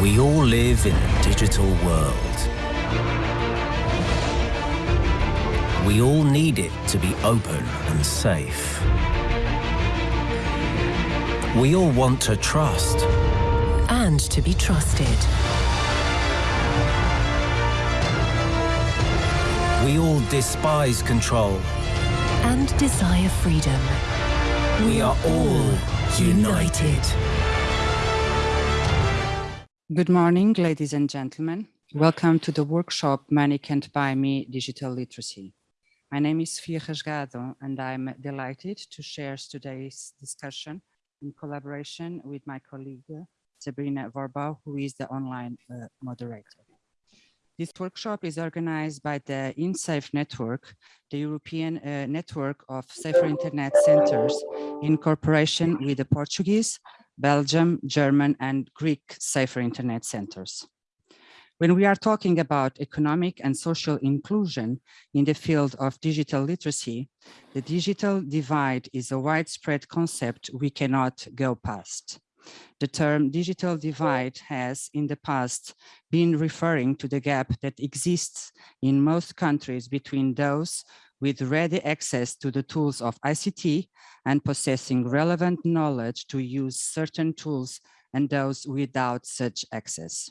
We all live in a digital world. We all need it to be open and safe. We all want to trust. And to be trusted. We all despise control. And desire freedom. We are all united. Good morning, ladies and gentlemen. Welcome to the workshop Can't Buy Me Digital Literacy. My name is Fia Rasgado, and I'm delighted to share today's discussion in collaboration with my colleague Sabrina Vorbau, who is the online uh, moderator. This workshop is organized by the InSafe Network, the European uh, network of safer internet centers in cooperation with the Portuguese, Belgium, German, and Greek safer internet centers. When we are talking about economic and social inclusion in the field of digital literacy, the digital divide is a widespread concept we cannot go past. The term digital divide has in the past been referring to the gap that exists in most countries between those with ready access to the tools of ICT and possessing relevant knowledge to use certain tools and those without such access.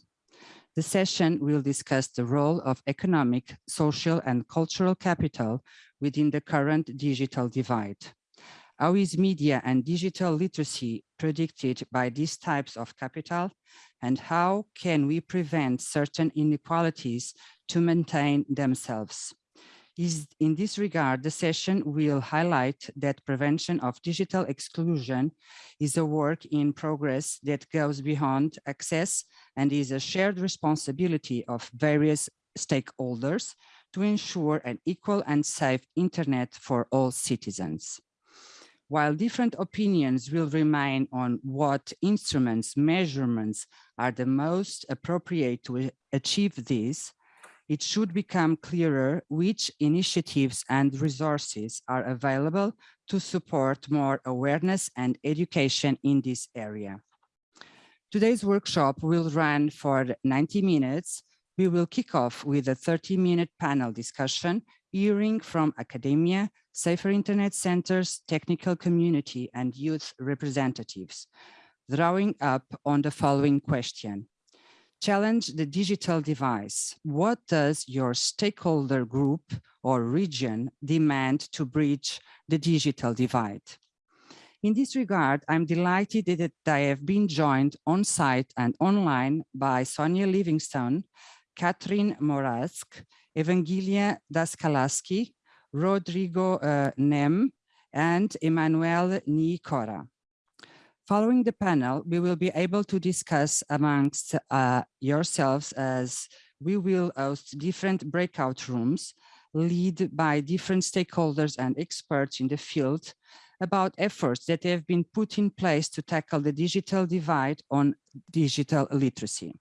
The session will discuss the role of economic, social and cultural capital within the current digital divide. How is media and digital literacy predicted by these types of capital? And how can we prevent certain inequalities to maintain themselves? Is in this regard, the session will highlight that prevention of digital exclusion is a work in progress that goes beyond access and is a shared responsibility of various stakeholders to ensure an equal and safe internet for all citizens. While different opinions will remain on what instruments, measurements are the most appropriate to achieve this, it should become clearer which initiatives and resources are available to support more awareness and education in this area. Today's workshop will run for 90 minutes. We will kick off with a 30-minute panel discussion hearing from academia, safer internet centers, technical community, and youth representatives, drawing up on the following question. Challenge the digital divide. What does your stakeholder group or region demand to bridge the digital divide? In this regard, I'm delighted that I have been joined on site and online by Sonia Livingstone, Catherine Morask, Evangelia Daskalaki, Rodrigo uh, Nejm, and Emmanuel Nicora. Following the panel, we will be able to discuss amongst uh, yourselves as we will host different breakout rooms led by different stakeholders and experts in the field about efforts that have been put in place to tackle the digital divide on digital literacy.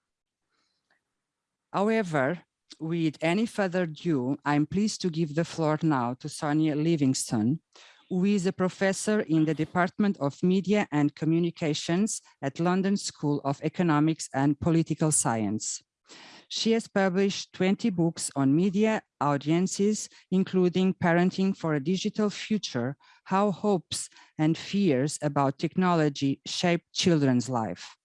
However, with any further ado, I'm pleased to give the floor now to Sonia Livingstone, who is a professor in the Department of Media and Communications at London School of Economics and Political Science. She has published 20 books on media audiences, including Parenting for a Digital Future, How Hopes and Fears About Technology Shape Children's Life.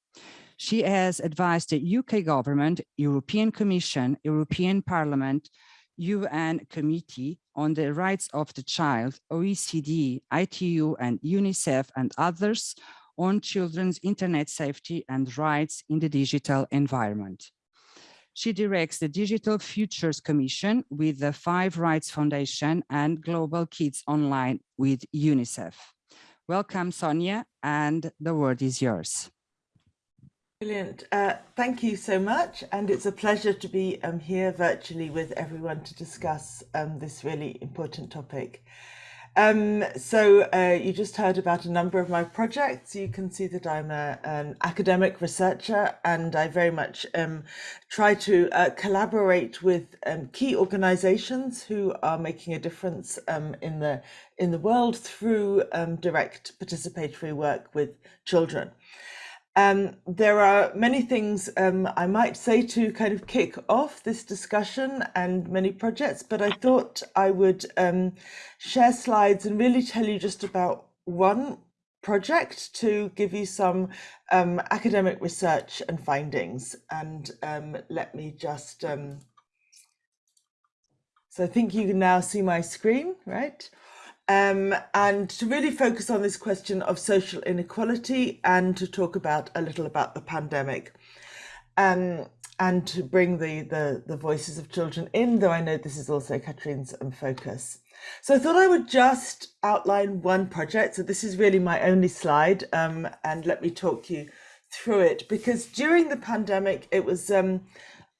She has advised the UK government, European Commission, European Parliament, UN Committee on the Rights of the Child, OECD, ITU, and UNICEF, and others on children's internet safety and rights in the digital environment. She directs the Digital Futures Commission with the Five Rights Foundation and Global Kids Online with UNICEF. Welcome, Sonia, and the word is yours. Brilliant. Uh, thank you so much. And it's a pleasure to be um, here virtually with everyone to discuss um, this really important topic. Um, so uh, you just heard about a number of my projects. You can see that I'm a, an academic researcher and I very much um, try to uh, collaborate with um, key organizations who are making a difference um, in the in the world through direct participatory work with children. Um, there are many things um, I might say to kind of kick off this discussion and many projects, but I thought I would um, share slides and really tell you just about one project to give you some um, academic research and findings. And um, let me just, um, so I think you can now see my screen, right? Um, and to really focus on this question of social inequality and to talk about a little about the pandemic um, and to bring the, the, the voices of children in, though I know this is also Katrine's focus. So I thought I would just outline one project. So this is really my only slide um, and let me talk you through it because during the pandemic, it was um,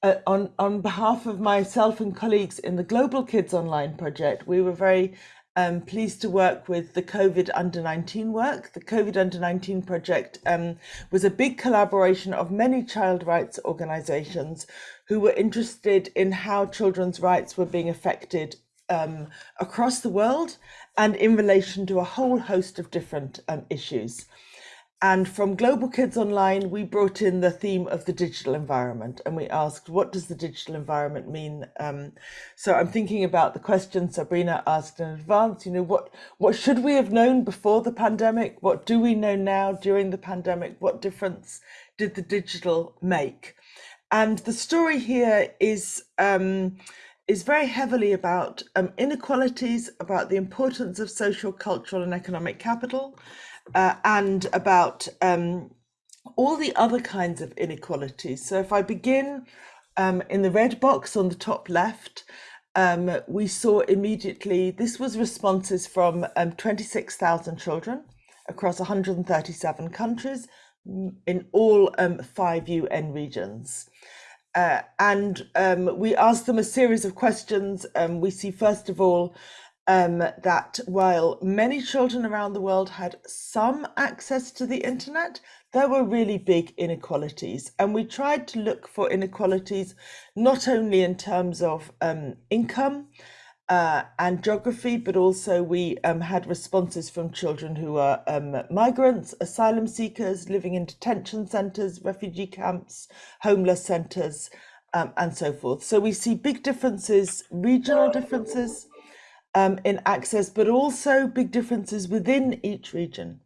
uh, on, on behalf of myself and colleagues in the Global Kids Online project, we were very um, pleased to work with the COVID Under 19 work. The COVID Under 19 project um, was a big collaboration of many child rights organisations who were interested in how children's rights were being affected um, across the world and in relation to a whole host of different um, issues. And from Global Kids Online, we brought in the theme of the digital environment and we asked, what does the digital environment mean? Um, so I'm thinking about the question Sabrina asked in advance, you know, what, what should we have known before the pandemic? What do we know now during the pandemic? What difference did the digital make? And the story here is, um, is very heavily about um, inequalities, about the importance of social, cultural and economic capital, uh, and about um, all the other kinds of inequalities. So if I begin um, in the red box on the top left, um, we saw immediately, this was responses from um, 26,000 children across 137 countries in all um, five UN regions. Uh, and um, we asked them a series of questions. We see, first of all, um, that while many children around the world had some access to the internet, there were really big inequalities. And we tried to look for inequalities not only in terms of um, income uh, and geography, but also we um, had responses from children who are um, migrants, asylum seekers, living in detention centres, refugee camps, homeless centres, um, and so forth. So we see big differences, regional differences um, in access, but also big differences within each region.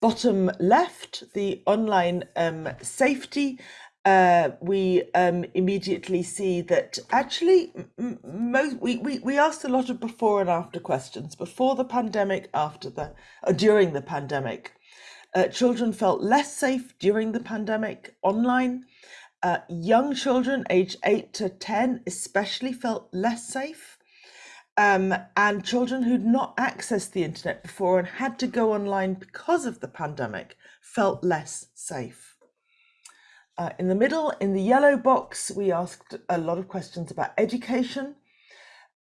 Bottom left, the online um, safety, uh, we um, immediately see that actually most we, we, we asked a lot of before and after questions, before the pandemic, after the, uh, during the pandemic. Uh, children felt less safe during the pandemic online. Uh, young children aged 8 to 10 especially felt less safe um, and children who'd not accessed the internet before and had to go online because of the pandemic felt less safe. Uh, in the middle, in the yellow box, we asked a lot of questions about education.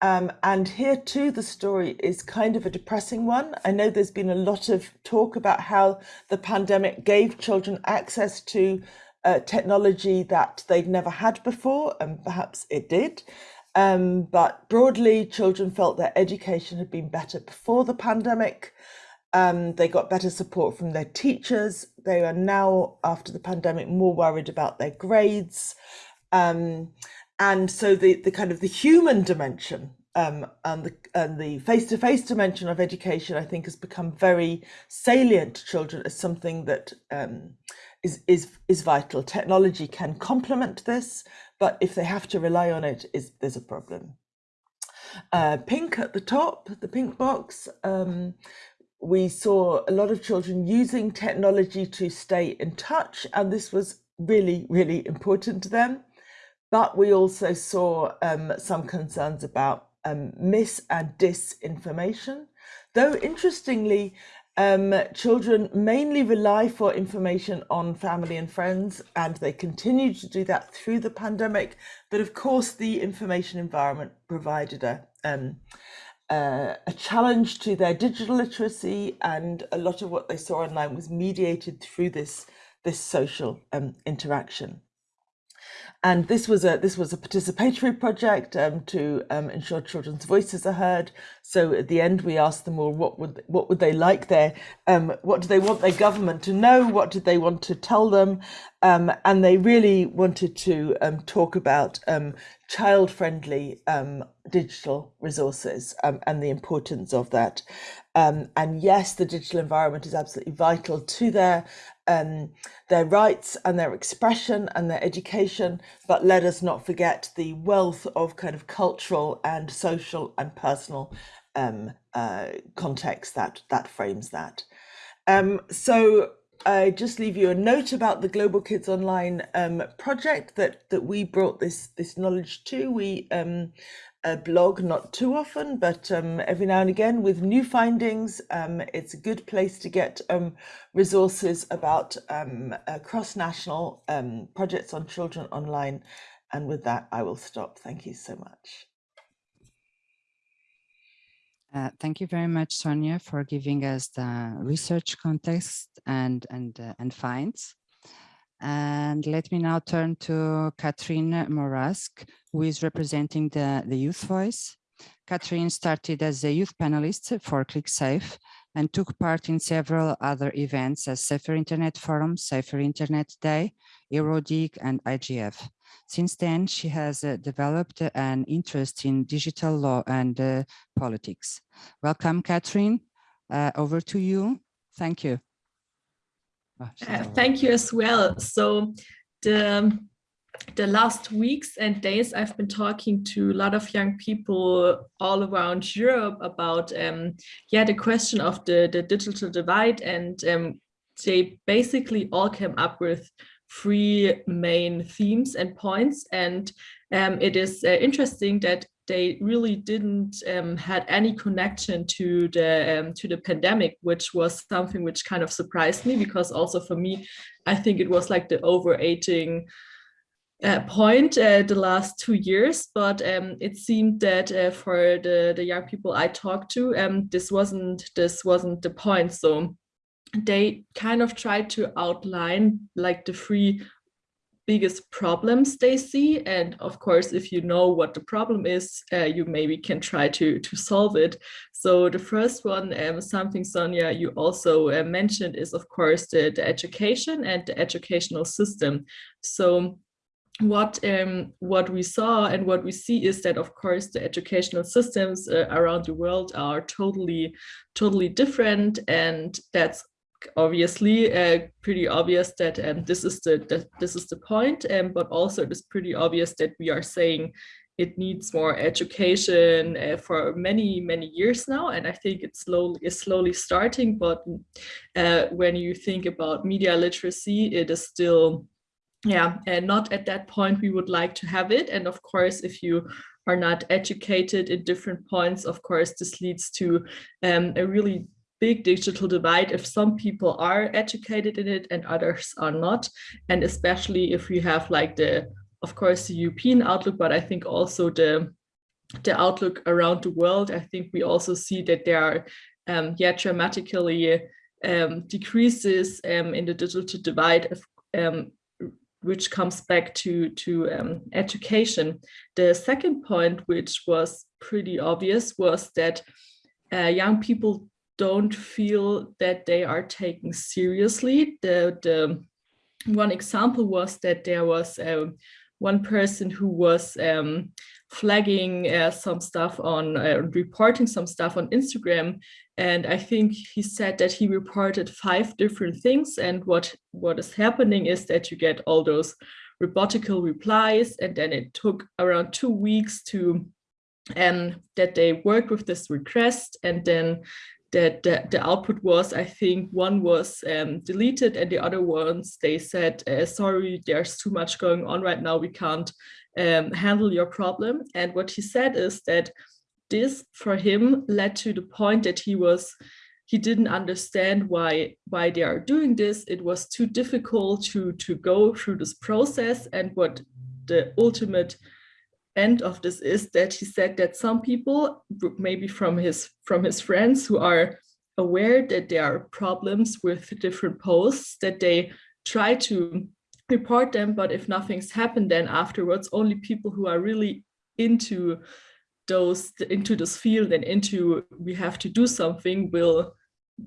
Um, and here too, the story is kind of a depressing one. I know there's been a lot of talk about how the pandemic gave children access to uh, technology that they'd never had before, and perhaps it did. Um, but broadly, children felt their education had been better before the pandemic. Um, they got better support from their teachers. They are now, after the pandemic, more worried about their grades. Um, and so the, the kind of the human dimension um, and the and the face-to-face dimension of education, I think, has become very salient to children as something that um, is is is vital. Technology can complement this, but if they have to rely on it, is there's a problem. Uh, pink at the top, the pink box, um, we saw a lot of children using technology to stay in touch, and this was really, really important to them. But we also saw um, some concerns about um, mis and disinformation. Though interestingly, um, children mainly rely for information on family and friends, and they continue to do that through the pandemic. But of course, the information environment provided a um, uh, a challenge to their digital literacy, and a lot of what they saw online was mediated through this this social um, interaction. And this was a this was a participatory project um, to um, ensure children's voices are heard. So at the end, we asked them all what would what would they like their um, what do they want their government to know? What did they want to tell them? Um, and they really wanted to um, talk about um, child-friendly digital resources and the importance of that. and yes, the digital environment is absolutely vital to their um, their rights and their expression and their education, but let us not forget the wealth of kind of cultural and social and personal um, uh, context that that frames that. Um, so I just leave you a note about the Global Kids Online um, project that that we brought this this knowledge to. We um, a blog not too often, but um, every now and again with new findings. Um, it's a good place to get um, resources about um, uh, cross-national um, projects on children online. And with that, I will stop. Thank you so much. Uh, thank you very much, Sonia, for giving us the research context and and uh, and finds. And let me now turn to Catherine Morask, who is representing the, the youth voice. Catherine started as a youth panelist for klicksafe and took part in several other events as Safer Internet Forum, Safer Internet Day, EuroDIG, and IGF. Since then, she has uh, developed an interest in digital law and uh, politics. Welcome, Catherine. Uh, over to you. Thank you. Uh, thank you as well. So the the last weeks and days I've been talking to a lot of young people all around Europe about um, yeah the question of the the digital divide and um, they basically all came up with three main themes and points and um, it is uh, interesting that they really didn't um, had any connection to the um, to the pandemic, which was something which kind of surprised me because also for me, I think it was like the overaging uh, point uh, the last two years, but um, it seemed that uh, for the the young people I talked to, um, this wasn't this wasn't the point. So they kind of tried to outline like the three biggest problems they see. And of course if you know what the problem is uh, you maybe can try to to solve it. So the first one um, something sonia you also uh, mentioned is of course the, the education and the educational system. So what um, what we saw and what we see is that of course the educational systems uh, around the world are totally totally different. And that's obviously uh, pretty obvious that um, this is the, this is the point, um, but also it is pretty obvious that we are saying it needs more education uh, for many many years now, and I think it's slowly is slowly starting. But uh, when you think about media literacy, it is still yeah and not at that point we would like to have it and of course if you are not educated in different points of course this leads to um, a really big digital divide if some people are educated in it and others are not. And especially if we have like the, of course, the European outlook, but I think also the, the outlook around the world, I think we also see that there are um, yeah, dramatically um, decreases um, in the digital divide, um, which comes back to, to um, education. The second point, which was pretty obvious, was that uh, young people don't feel that they are taken seriously. The, the one example was that there was um, one person who was um, flagging uh, some stuff on uh, reporting some stuff on Instagram. And I think he said that he reported five different things. And what, what is happening is that you get all those robotical replies. And then it took around two weeks to um, that they worked with this request and then that the, the, output was, I think one was um, deleted and the other ones, they said, uh, sorry, there's too much going on right now. We can't um, handle your problem. And what he said is that this for him led to the point that he was he didn't understand why why they are doing this. It was too difficult to to go through this process and what the ultimate end of this is that he said that some people, maybe from his from his friends who are aware that there are problems with different posts, that they try to report them, but if nothing's happened then afterwards, only people who are really into those into this field and into we have to do something will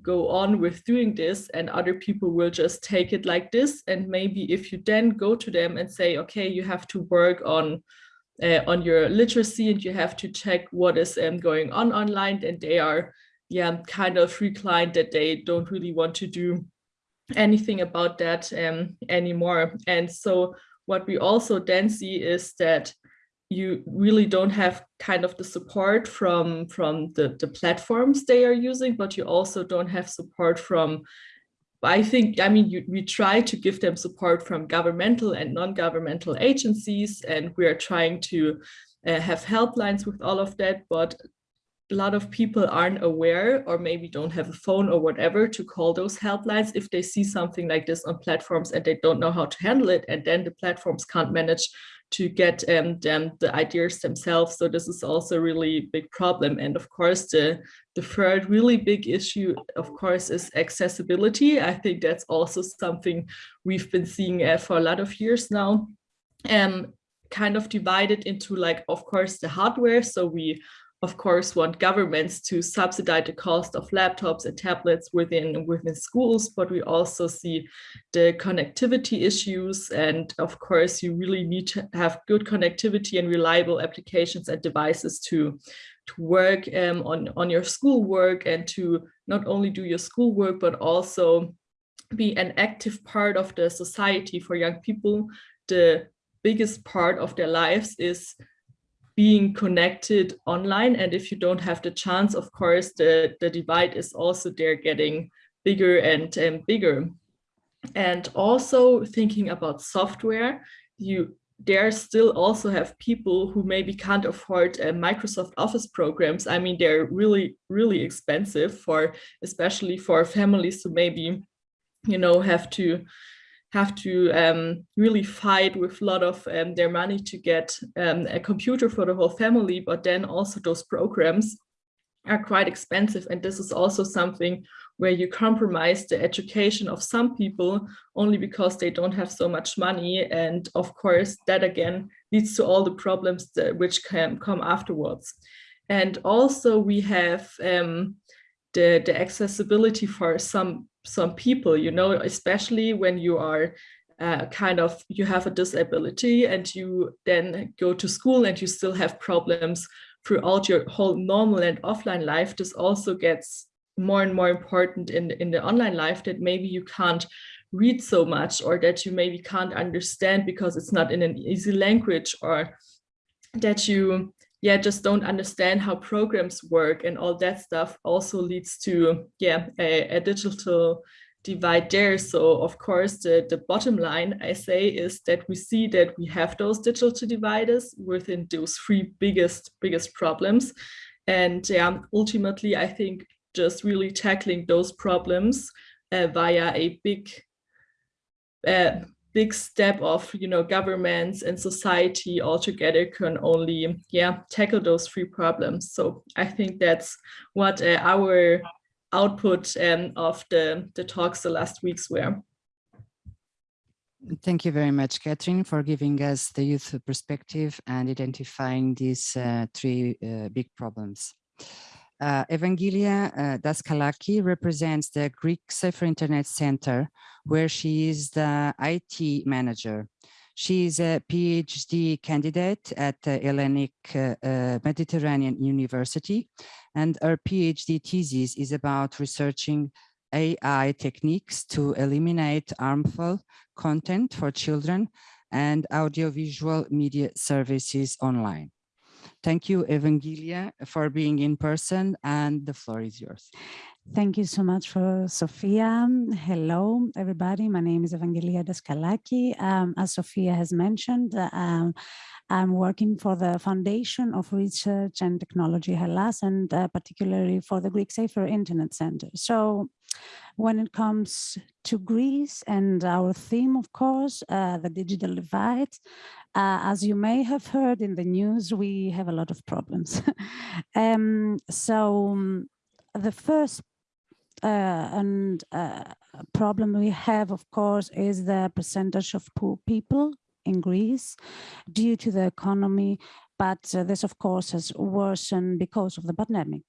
go on with doing this and other people will just take it like this. And maybe if you then go to them and say okay you have to work on uh, on your literacy and you have to check what is um, going on online and they are yeah kind of reclined that they don't really want to do anything about that um, anymore. And so what we also then see is that you really don't have kind of the support from from the the platforms they are using but you also don't have support from I think, I mean, you, we try to give them support from governmental and non-governmental agencies, and we are trying to uh, have helplines with all of that, but a lot of people aren't aware or maybe don't have a phone or whatever to call those helplines if they see something like this on platforms and they don't know how to handle it and then the platforms can't manage to get um, the ideas themselves. So this is also a really big problem. And of course, the, the third really big issue, of course, is accessibility. I think that's also something we've been seeing uh, for a lot of years now. Um, kind of divided into like, of course, the hardware. So we of course, want governments to subsidize the cost of laptops and tablets within, within schools, but we also see the connectivity issues. And of course, you really need to have good connectivity and reliable applications and devices to, to work um, on, on your schoolwork and to not only do your schoolwork, but also be an active part of the society for young people. The biggest part of their lives is being connected online. And if you don't have the chance, of course, the, the divide is also there getting bigger and, and bigger. And also thinking about software, you there still also have people who maybe can't afford uh, Microsoft Office programs. I mean, they're really, really expensive for, especially for families who maybe, you know, have to have to um, really fight with a lot of um, their money to get um, a computer for the whole family, but then also those programs are quite expensive. And this is also something where you compromise the education of some people only because they don't have so much money. And of course, that again leads to all the problems that, which can come afterwards. And also we have um, the, the accessibility for some some people, you know, especially when you are uh, kind of, you have a disability and you then go to school and you still have problems throughout your whole normal and offline life. This also gets more and more important in, in the online life that maybe you can't read so much or that you maybe can't understand because it's not in an easy language or that you yeah, just don't understand how programs work and all that stuff also leads to, yeah, a, a digital divide there. So of course, the, the bottom line I say is that we see that we have those digital dividers within those three biggest, biggest problems. And yeah, ultimately, I think just really tackling those problems uh, via a big uh, big step of you know governments and society all together can only yeah tackle those three problems so i think that's what uh, our output um, of the the talks the last weeks were Thank you very much, Catherine, for giving us the youth perspective and identifying these uh, three uh, big problems. Uh, Evangelia uh, Daskalaki represents the Greek Safer Internet Center, where she is the IT manager. She is a PhD candidate at the Hellenic uh, uh, Mediterranean University, and her PhD thesis is about researching AI techniques to eliminate harmful content for children and audiovisual media services online. Thank you, Evangelia, for being in person and the floor is yours. Thank you so much for Sophia. Hello, everybody. My name is Evangelia Daskalaki. Um, as Sophia has mentioned, um, I'm working for the Foundation of Research and Technology Hellas and uh, particularly for the Greek Safer Internet Center. So when it comes to Greece and our theme, of course, uh, the digital divide, uh, as you may have heard in the news, we have a lot of problems. um, so the first uh, and uh, problem we have, of course, is the percentage of poor people in Greece due to the economy, but this, of course, has worsened because of the pandemic.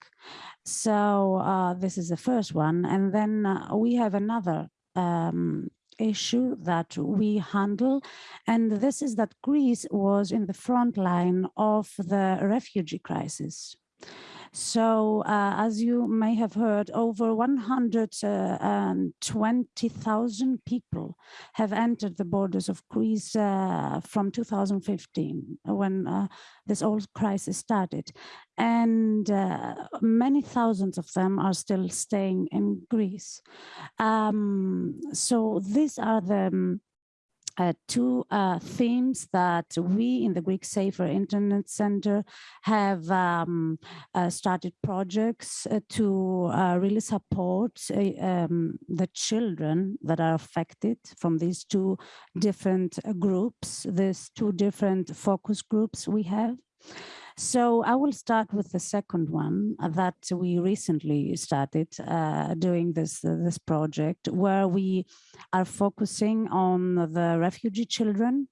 So uh, this is the first one. And then uh, we have another um, issue that we handle, and this is that Greece was in the front line of the refugee crisis. So uh, as you may have heard, over 120,000 uh, people have entered the borders of Greece uh, from 2015, when uh, this whole crisis started. And uh, many thousands of them are still staying in Greece. Um, so these are the um, uh, two uh, themes that we in the Greek Safer Internet Center have um, uh, started projects uh, to uh, really support uh, um, the children that are affected from these two different groups, these two different focus groups we have. So I will start with the second one uh, that we recently started uh, doing this, uh, this project where we are focusing on the refugee children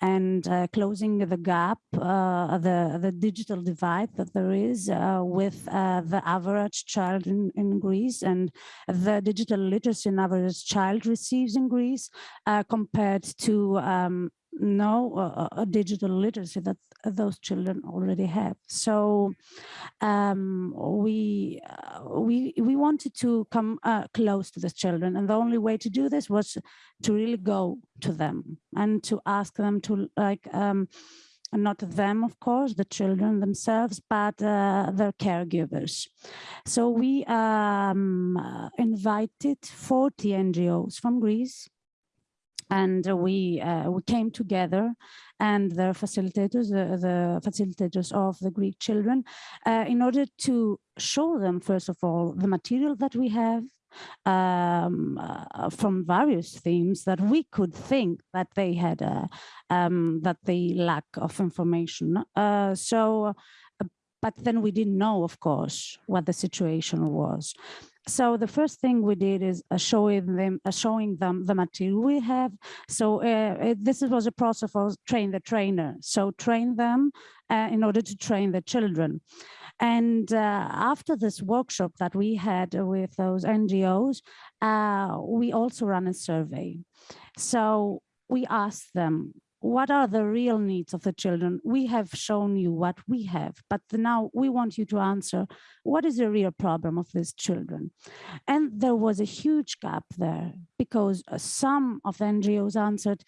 and uh, closing the gap, uh, the, the digital divide that there is uh, with the average child in, in Greece and the digital literacy an average child receives in Greece compared to um, no uh, a digital literacy that those children already have. So um, we uh, we we wanted to come uh, close to the children, and the only way to do this was to really go to them and to ask them to like. Um, not them, of course, the children themselves, but uh, their caregivers. So we um, invited 40 NGOs from Greece and we uh, we came together and the facilitators the, the facilitators of the greek children uh, in order to show them first of all the material that we have um, uh, from various themes that we could think that they had a, um, that they lack of information. Uh, so uh, but then we didn't know of course what the situation was so the first thing we did is showing them showing them the material we have. So uh, this was a process of train the trainer. So train them uh, in order to train the children. And uh, after this workshop that we had with those ngos uh, we also ran a survey. So we asked them what are the real needs of the children? We have shown you what we have, but now we want you to answer, what is the real problem of these children? And there was a huge gap there because uh, some of the NGOs answered,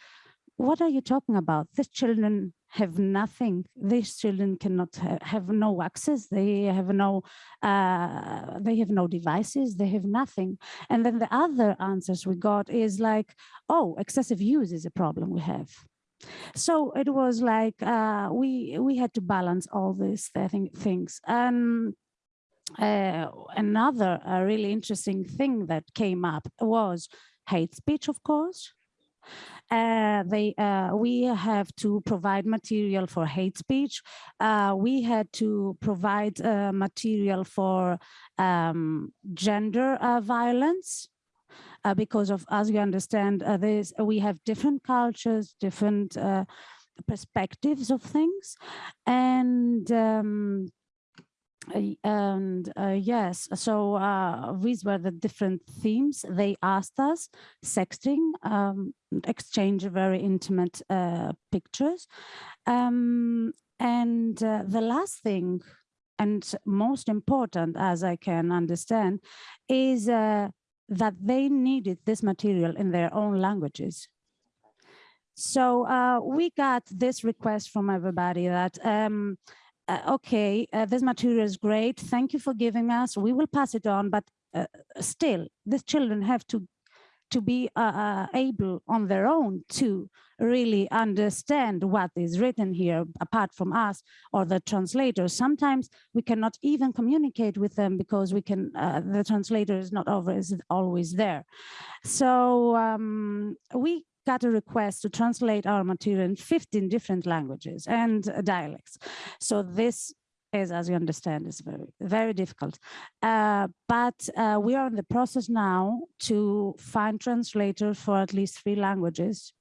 what are you talking about? These children have nothing. These children cannot ha have no access. They have no, uh, they have no devices. They have nothing. And then the other answers we got is like, oh, excessive use is a problem we have. So it was like uh, we we had to balance all these th things. And uh, another uh, really interesting thing that came up was hate speech, of course. Uh, they uh, we have to provide material for hate speech. Uh, we had to provide uh, material for um, gender uh, violence uh, because of, as you understand, uh, this, we have different cultures, different uh, perspectives of things. And um, and uh, yes, so uh, these were the different themes they asked us, sexting, um, exchange very intimate uh, pictures. Um, and the last thing, and most important, as I can understand, is that they needed this material in their own languages. So uh, we got this request from everybody that, um, uh, okay, uh, this material is great. Thank you for giving us. We will pass it on, but uh, still, these children have to to be uh, uh, able on their own to really understand what is written here apart from us or the translators. Sometimes we cannot even communicate with them because we can, uh, the translator is not always, always there. So um, we got a request to translate our material in 15 different languages and dialects. So this is, as you understand, is very, very difficult. Uh, but uh, we are in the process now to find translators for at least three languages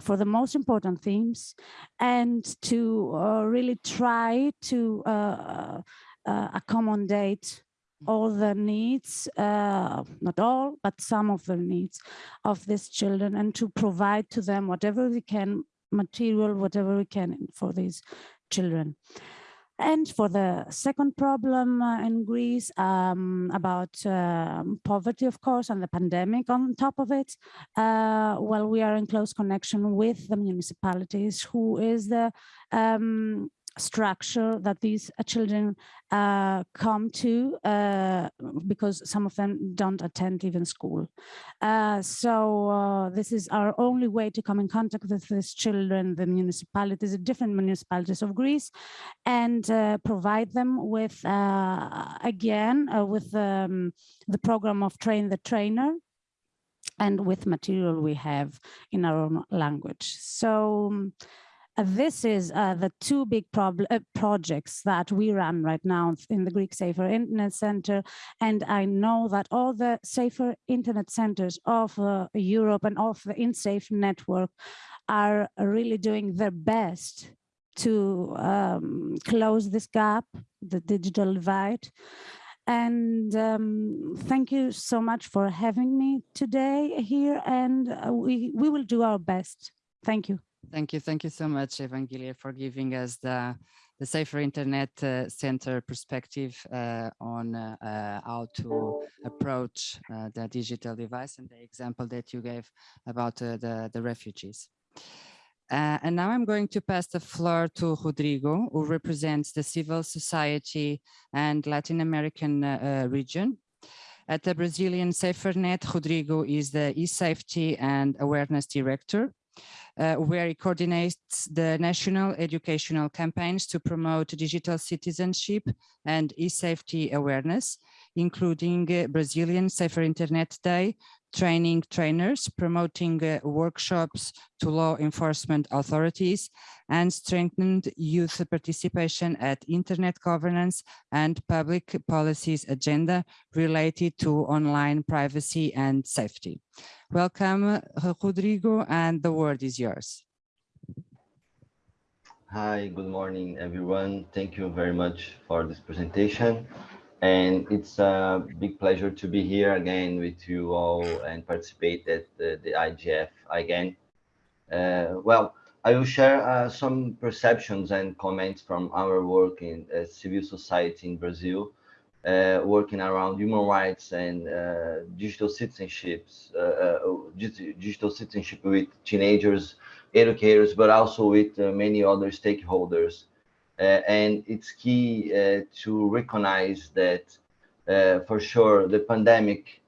for the most important themes and to uh, really try to uh, uh, accommodate all the needs, uh, not all, but some of the needs of these children and to provide to them whatever we can, material, whatever we can for these children. And for the second problem uh, in Greece um, about uh, poverty, of course, and the pandemic on top of it, uh, well, we are in close connection with the municipalities, who is the um, structure that these uh, children uh, come to uh, because some of them don't attend even school. So this is our only way to come in contact with these children, the municipalities, the different municipalities of Greece, and provide them with, again, with um, the program of Train the Trainer, and with material we have in our own language. So um, this is uh, the two big uh, projects that we run right now in the Greek Safer Internet Center. And I know that all the safer internet centers of uh, Europe and of the InSafe network are really doing their best to um, close this gap, the digital divide. And um, thank you so much for having me today here. And uh, we, we will do our best. Thank you. Thank you. Thank you so much, Evangelia, for giving us the, the Safer Internet uh, Center perspective uh, on uh, uh how to approach uh, the digital divide and the example that you gave about uh, the, the refugees. and now I'm going to pass the floor to Rodrigo, who represents the civil society and Latin American region. At the Brazilian SaferNet, Rodrigo is the e-safety and awareness director uh, where it coordinates the national educational campaigns to promote digital citizenship and e-safety awareness, including uh, Brazilian Safer Internet Day, training trainers, promoting uh, workshops to law enforcement authorities, and strengthened youth participation at internet governance and public policies agenda related to online privacy and safety. Welcome, Rodrigo, and the word is yours. Hi, good morning, everyone. Thank you very much for this presentation. And it's a big pleasure to be here again with you all and participate at the, the IGF again. Uh, well, I will share uh, some perceptions and comments from our work in uh, civil society in Brazil, uh, working around human rights and uh, digital citizenships, uh, digital citizenship with teenagers, educators, but also with many other stakeholders and it's key uh, to recognize that uh, for sure the pandemic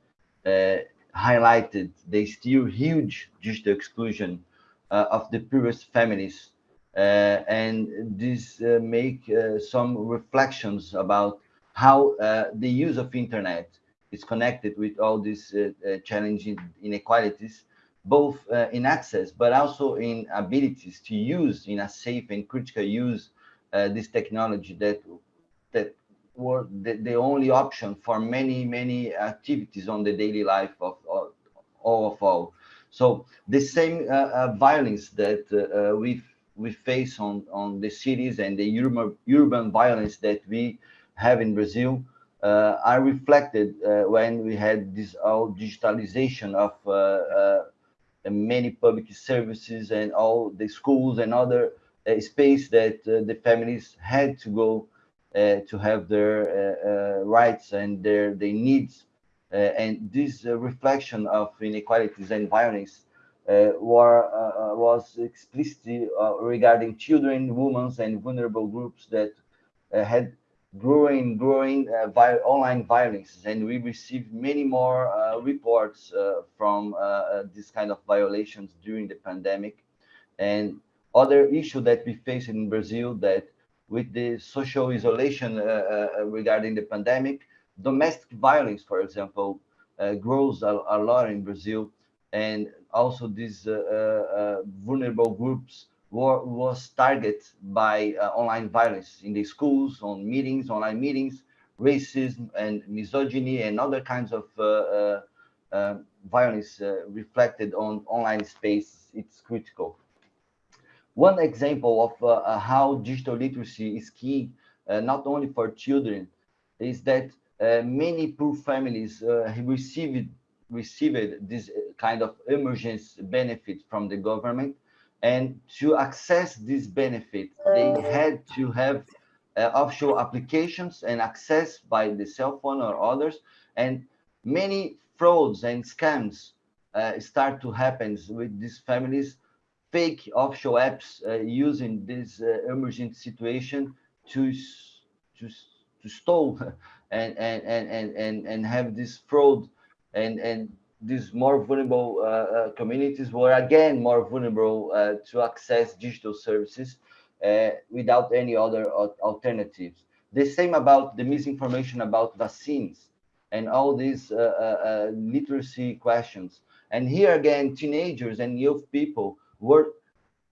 highlighted the still huge digital exclusion of the poorest families. Uh, and this uh, make uh, some reflections about how the use of internet is connected with all these challenging inequalities, both in access, but also in abilities to use in a safe and critical use uh, this technology that that were the, the, only option for many many activities on the daily life of, all of all. So the same uh, uh, violence that uh, uh, we we face on on the cities and the urban urban violence that we have in Brazil are reflected when we had this all digitalization of many public services and all the schools and other space that uh, the families had to go uh, to have their uh, rights and their, their needs. and this reflection of inequalities and violence were, was explicitly regarding children, women, and vulnerable groups that had growing, growing uh, vi online violence, and we received many more uh, reports uh, from this kind of violations during the pandemic. And other issue that we face in Brazil that with the social isolation uh, uh, regarding the pandemic, domestic violence, for example, uh, grows a, a, lot in Brazil. And also these uh, uh, vulnerable groups were, was targeted by uh, online violence in the schools, on meetings, online meetings, racism and misogyny and other kinds of uh, uh, uh violence uh, reflected on online space. It's critical. One example of uh, how digital literacy is key, not only for children, is that many poor families received received this kind of emergency benefit from the government and to access this benefit, they had to have uh, offshore applications and access by the cell phone or others. And many frauds and scams uh, start to happen with these families, fake offshore apps uh, using this uh, emergent situation to, to, to stall and, and, and, and, and have this fraud and, and these more vulnerable uh, uh, communities were again more vulnerable uh, to access digital services without any other alternatives. The same about the misinformation about vaccines and all these literacy questions. And here again, teenagers and youth people were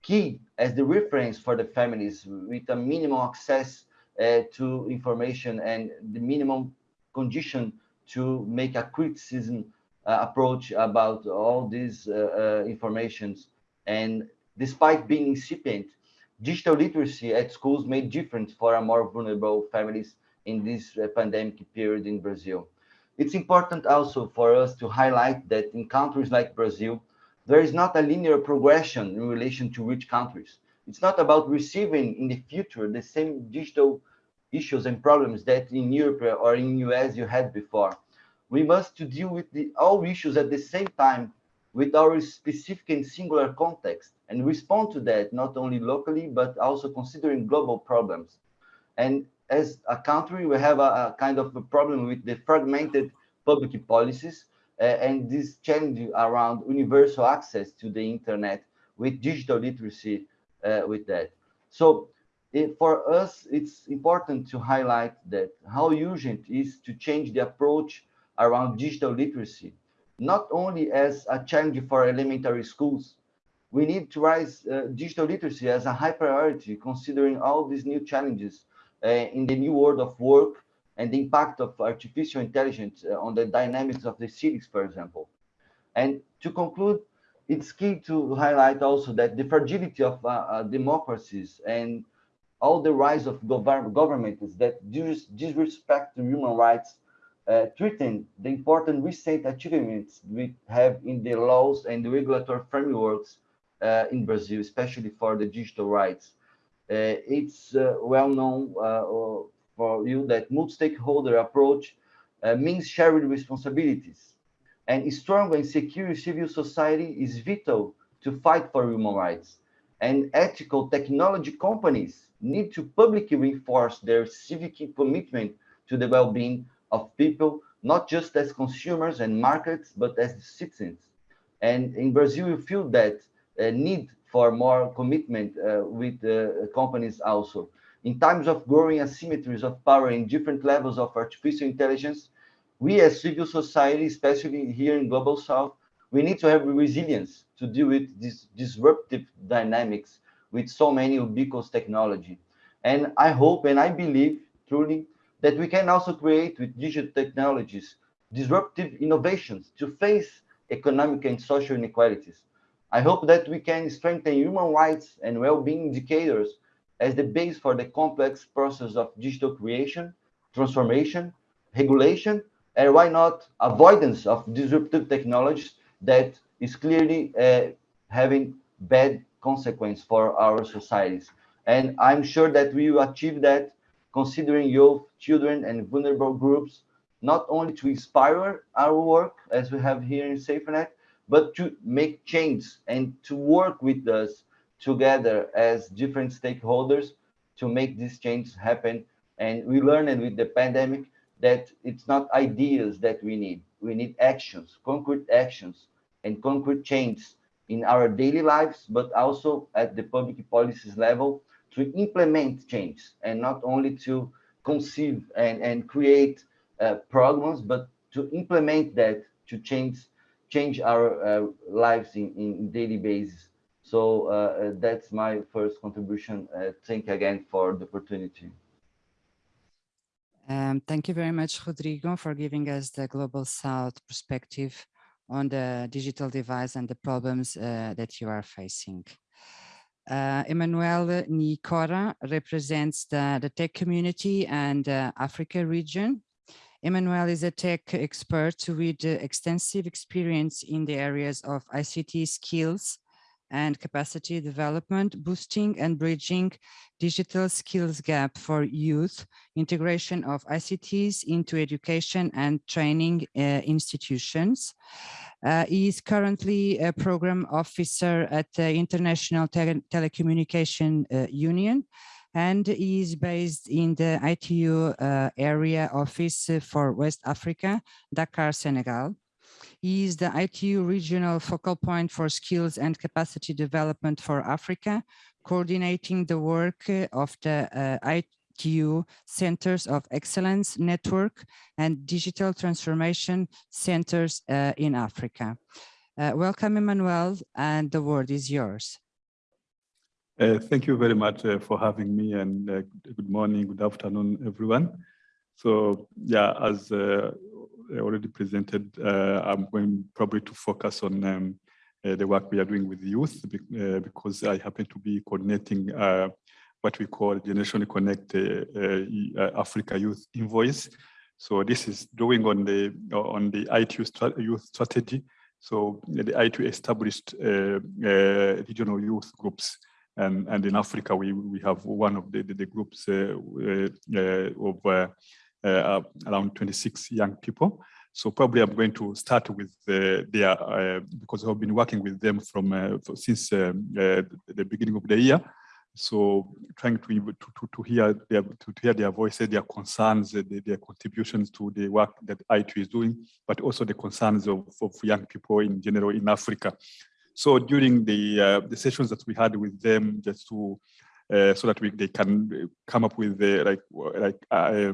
key as the reference for the families with a minimum access uh, to information and the minimum condition to make a criticism uh, approach about all these uh, uh, informations. And despite being incipient, digital literacy at schools made difference for more vulnerable families in this pandemic period in Brazil. It's important also for us to highlight that in countries like Brazil, there is not a linear progression in relation to rich countries. It's not about receiving in the future the same digital issues and problems that in Europe or in US you had before. We must to deal with the, all issues at the same time with our specific and singular context and respond to that not only locally but also considering global problems. And as a country we have a, a kind of a problem with the fragmented public policies and this challenge around universal access to the internet with digital literacy uh, with that so it, for us it's important to highlight that how urgent is to change the approach around digital literacy, not only as a challenge for elementary schools. We need to raise uh, digital literacy as a high priority, considering all these new challenges uh, in the new world of work and the impact of artificial intelligence uh, on the dynamics of the cities, for example. And to conclude, it's key to highlight also that the fragility of uh, uh, democracies and all the rise of gov governments that disrespect human rights uh, treating the important recent achievements we have in the laws and the regulatory frameworks uh, in Brazil, especially for the digital rights. Uh, it's well known for you that multi-stakeholder approach uh, means shared responsibilities. And a strong and secure civil society is vital to fight for human rights. And ethical technology companies need to publicly reinforce their civic commitment to the well-being of people, not just as consumers and markets, but as citizens. And in Brazil, you feel that uh, need for more commitment uh, with uh, companies also. In times of growing asymmetries of power in different levels of artificial intelligence, we as civil society, especially here in Global South, we need to have resilience to deal with these disruptive dynamics with so many ubiquitous technology. And I hope and I believe truly that we can also create with digital technologies disruptive innovations to face economic and social inequalities. I hope that we can strengthen human rights and well-being indicators as the base for the complex process of digital creation, transformation, regulation, and why not avoidance of disruptive technologies that is clearly uh, having bad consequence for our societies. And I'm sure that we will achieve that considering youth, children, and vulnerable groups, not only to inspire our work, as we have here in SaferNet, but to make change and to work with us together as different stakeholders to make this change happen. And we learned with the pandemic that it's not ideas that we need. We need actions, concrete actions, and concrete change in our daily lives, but also at the public policies level to implement change and not only to conceive and, and create uh, programs, but to implement that to change change our uh, lives in, in daily basis. So uh, that's my first contribution. Uh, thank you again for the opportunity. Um, thank you very much, Rodrigo, for giving us the Global South perspective on the digital divide and the problems uh, that you are facing. Uh, Emmanuel Niyikora represents the, the tech community and uh, Africa region. Emmanuel is a tech expert with extensive experience in the areas of ICT skills, and capacity development, boosting and bridging digital skills gap for youth, integration of ICTs into education and training uh, institutions. Uh, he is currently a program officer at the International Tele Telecommunication uh, Union and he is based in the ITU uh, area office for West Africa, Dakar, Senegal. He is the ITU regional focal point for skills and capacity development for Africa, coordinating the work of the uh, ITU Centers of Excellence Network and Digital Transformation Centers uh, in Africa. Uh, welcome, Emmanuel, and the word is yours. Uh, thank you very much uh, for having me and uh, good morning, good afternoon, everyone. So yeah, as uh, already presented, uh, I'm going probably to focus on um, uh, the work we are doing with youth uh, because I happen to be coordinating what we call Generation Connect Africa Youth Envoys. So this is drawing on the on the ITU youth strategy. So the ITU established regional youth groups and and in Africa we we have one of the the, the groups uh, uh, of uh, around 26 young people. So probably I'm going to start with uh, their, uh, because I've been working with them from since um, the beginning of the year. So trying to, to, to, hear their, to hear their voices, their concerns, their, contributions to the work that ITU is doing, but also the concerns of, of young people in general in Africa. So during the uh, the sessions that we had with them, just to uh, so that we they can come up with like like uh,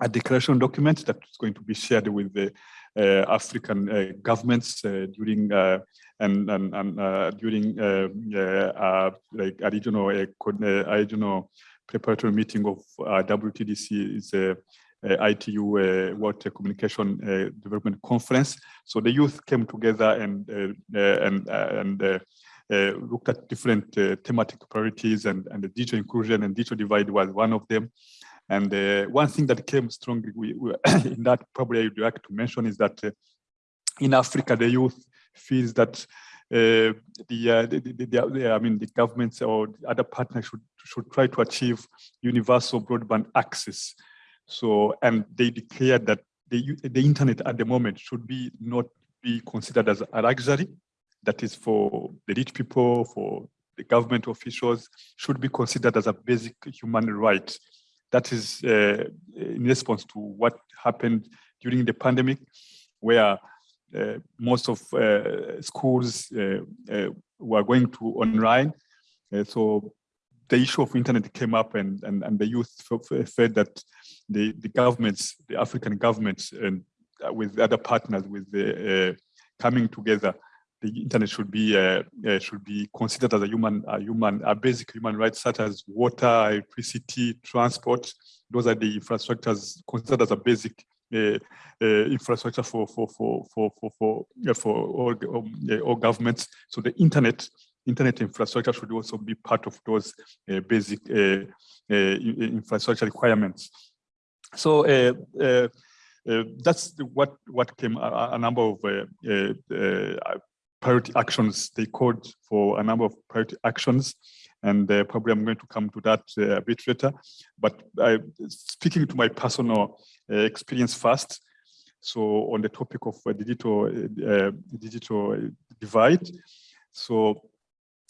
a declaration document that is going to be shared with the uh, African uh, governments uh, during uh, and and, and uh, during uh, uh like a regional uh, a regional preparatory meeting of uh, WTDC is a, a ITU World Communication Development Conference. So the youth came together and and and. looked at different thematic priorities and, and the digital inclusion and digital divide was one of them. And uh, one thing that came strongly we, we, in that probably I'd like to mention is that uh, in Africa, the youth feels that uh, the, uh, the, the, the, I mean, the governments or other partners should, should try to achieve universal broadband access. So, and they declared that the, the internet at the moment should be not be considered as a luxury that is for the rich people, for the government officials, should be considered as a basic human right that is uh, in response to what happened during the pandemic, where uh, most of uh, schools uh, uh, were going to online. Uh, so the issue of internet came up and, and, and the youth felt that the, the governments, the African governments and with other partners with the coming together the internet should be uh, uh, should be considered as a human a human a basic human right such as water electricity transport. Those are the infrastructures considered as a basic uh, uh infrastructure for for for for for for, for all, um, all governments. So the internet internet infrastructure should also be part of those uh, basic uh, infrastructure requirements. So uh, that's what what came a, a number of uh, uh, priority actions. They called for a number of priority actions, and uh, probably I'm going to come to that uh, a bit later. But I, speaking to my personal uh, experience first, so on the topic of uh, digital uh, digital divide. So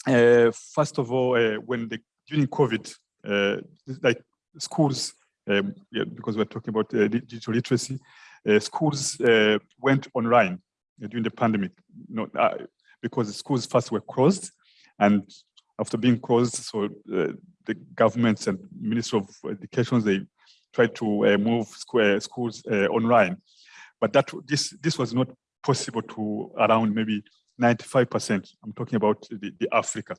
uh, first of all, when the during COVID, like schools, um, yeah, because we're talking about digital literacy, schools went online during the pandemic, uh, because the schools first were closed, and after being closed, so uh, the governments and Ministry of Education they tried to uh, move square schools uh, online, but that this this was not possible to around maybe 95%. I'm talking about the, the Africa.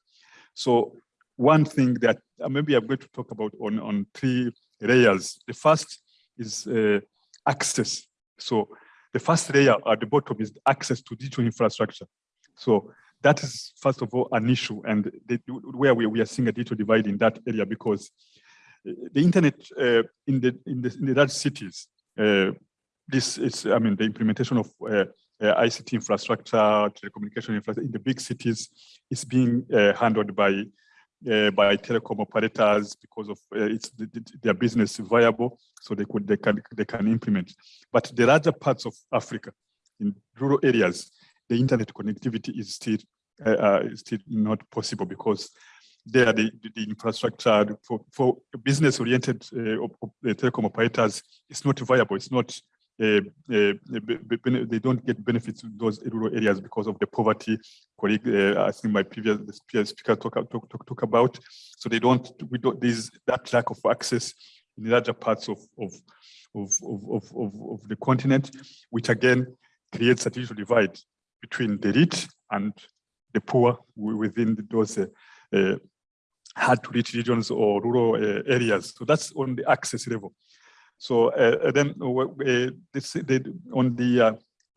So one thing that uh, maybe I'm going to talk about on, on three layers. The first is uh, access. So the first layer at the bottom is access to digital infrastructure. So that is, first of all, an issue and where we, we are seeing a digital divide in that area because uh, the internet uh, in, the, in, the, in the large cities, uh, this is, I mean, the implementation of uh, ICT infrastructure, telecommunication infrastructure in the big cities is being handled by by telecom operators because of it's the, the, their business viable, so they could they can they can implement. But the larger parts of Africa, in rural areas, the internet connectivity is still uh, uh is still not possible because there the, the infrastructure for, for business oriented uh, telecom operators is not viable. It's not uh, uh, they don't get benefits in those rural areas because of the poverty colleague uh, I think my previous speaker talk, talk, talk, talk about so they don't we don't there's that lack of access in larger parts of of of, of, of, the continent which again creates a digital divide between the rich and the poor within those uh, uh, hard to reach regions or rural uh, areas so that's on the access level so uh, then uh, this, on the uh,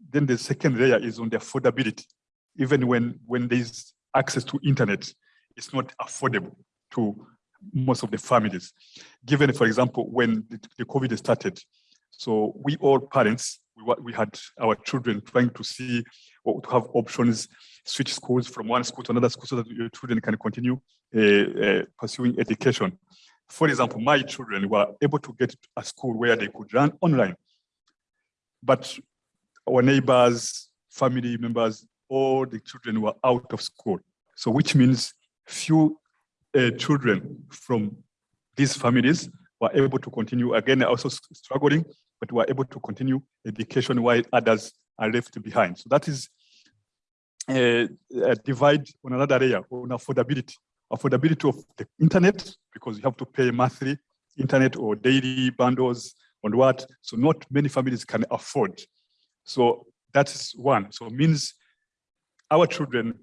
then the second layer is on the affordability. Even when when there's access to internet, it's not affordable to most of the families. Given, for example, when the, the COVID started, so we all parents, we, we had our children trying to see or to have options, switch schools from one school to another school so that your children can continue uh, uh, pursuing education. For example, my children were able to get a school where they could run online. But our neighbors, family members, all the children were out of school. So which means few uh, children from these families were able to continue, again, also struggling, but were able to continue education while others are left behind. So that is a, uh, a divide on another area on affordability affordability of the internet because you have to pay monthly internet or daily bundles on what. So not many families can afford. So that is one. So means our children,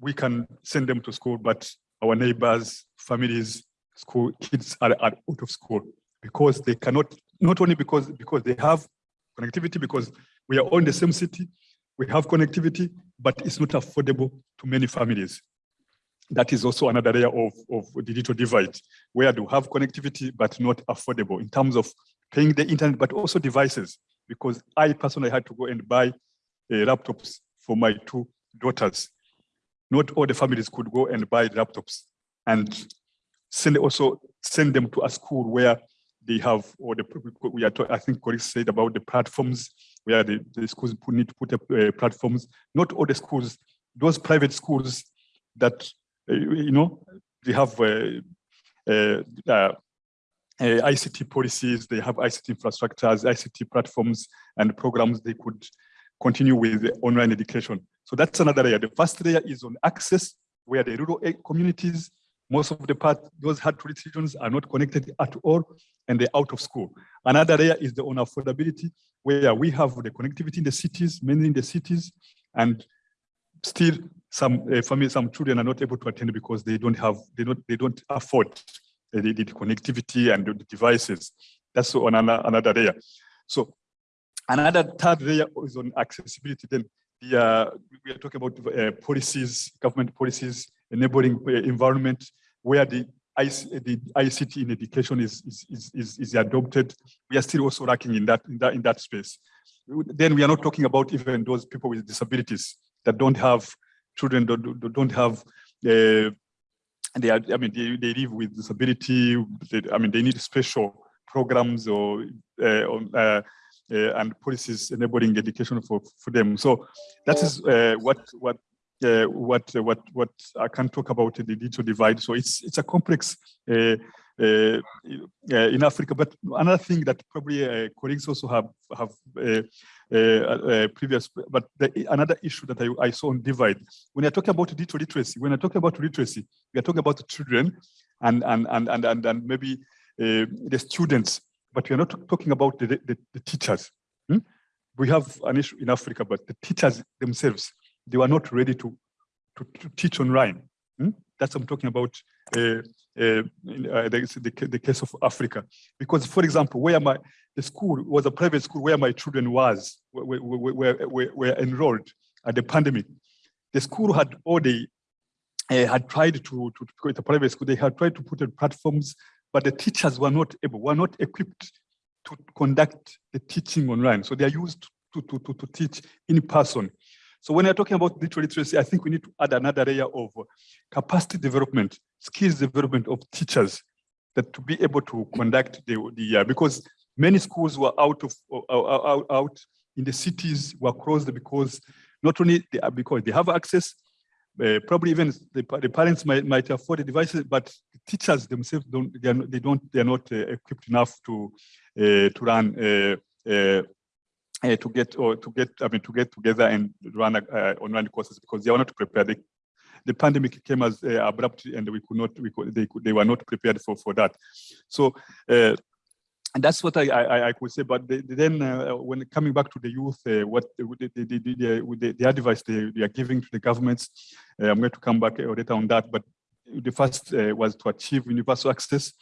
we can send them to school, but our neighbors, families, school kids are, are out of school because they cannot, not only because, because they have connectivity, because we are all in the same city, we have connectivity, but it's not affordable to many families that is also another area of, of digital divide, where they have connectivity but not affordable in terms of paying the internet, but also devices. Because I personally had to go and buy uh, laptops for my two daughters. Not all the families could go and buy laptops and send also send them to a school where they have, or the we are, I think colleagues said about the platforms where the, the schools need to put up uh, platforms. Not all the schools, those private schools that uh, you know, they have uh, uh, ICT policies, they have ICT infrastructures, ICT platforms and programs they could continue with online education. So that's another area. The first area is on access, where the rural communities, most of the part, those hard to reach regions are not connected at all, and they're out of school. Another area is the on affordability, where we have the connectivity in the cities, mainly in the cities, and still some uh, families, some children are not able to attend because they don't have, they don't, they don't afford the, the connectivity and the devices. That's on another, another area. So another third layer is on accessibility. Then the, uh, we are talking about uh, policies, government policies, enabling uh, environment where the the ICT in education is, is, is, is adopted. We are still also lacking in that, in that, in that space. Then we are not talking about even those people with disabilities that don't have children don't, don't have uh, they are, I mean, they, they live with disability. They, I mean, they need special programs or uh, uh, uh, and policies enabling education for, for them. So that is uh, what what uh, what what what I can talk about the digital divide. So it's it's a complex uh, uh, uh, in Africa. But another thing that probably uh, colleagues also have have previous, but the, another issue that I, I saw on divide, when I talk about digital literacy, when I talk about literacy, we are talking about children and and and and and, and maybe the students, but we are not talking about the, the, the teachers. Hmm? We have an issue in Africa, but the teachers themselves, they were not ready to, to, to teach online. Hmm? That's what I'm talking about uh, uh, uh, the, the, the, case of Africa. Because, for example, where my the school was a private school where my children was were, were, were, were enrolled at the pandemic. The school had already uh, had tried to, to, to create a private school. They had tried to put in platforms, but the teachers were not able, were not equipped to conduct the teaching online. So they are used to, to, to, to teach in person. So when you're talking about digital literacy, I think we need to add another layer of capacity development, skills development of teachers that to be able to conduct the, the uh, because many schools were out of out, out in the cities were closed because not only they are because they have access, uh, probably even the, the parents might, might afford the devices, but the teachers themselves don't they, are not, they don't they are not uh, equipped enough to uh, to run uh, uh, uh, to get or to get I mean to get together and run online courses because they are not prepared. They, the pandemic came as abrupt and we could not we could they could they were not prepared for for that. So. Uh, and that's what I, I, I could say. But the, then, uh, when coming back to the youth, uh, what the, advice they, are giving to the governments, I'm going to come back later on that. But the first was to achieve universal access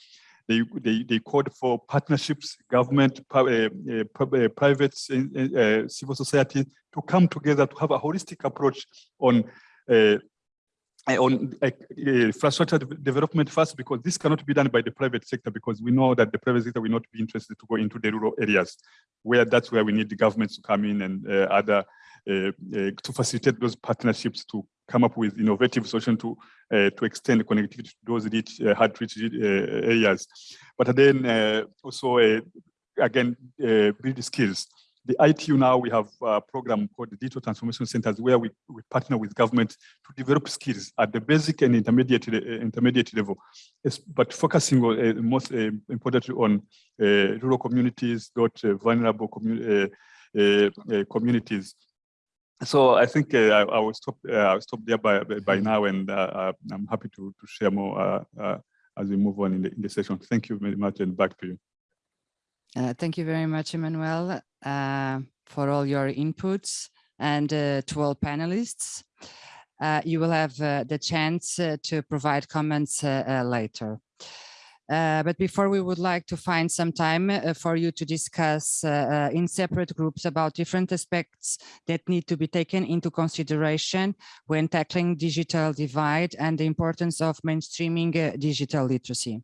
they, they, they called for partnerships, government, uh, uh, private, uh, civil society to come together to have a holistic approach on uh, on uh, infrastructure development first, because this cannot be done by the private sector, because we know that the private sector will not be interested to go into the rural areas, where that's where we need the governments to come in and uh, other to facilitate those partnerships to come up with innovative solutions to uh, to extend connectivity to those rich, uh, hard uh, areas. But then also, again, build skills. The ITU now, we have a program called the Digital Transformation Centers where we, we partner with government to develop skills at the basic and intermediate, eh, intermediate level, it's, but focusing on, eh, most eh, importantly on rural communities, not vulnerable commu communities so I think uh, I, I, will stop. Uh, I'll stop there by by now, and uh, uh, I'm happy to to share more uh, uh, as we move on in the in the session. Thank you very much, and back to you. Thank you very much, Emmanuel, for all your inputs, and to all panelists. you will have the chance to provide comments later. Uh, but before we would like to find some time uh, for you to discuss uh, uh, in separate groups about different aspects that need to be taken into consideration when tackling digital divide and the importance of mainstreaming uh, digital literacy.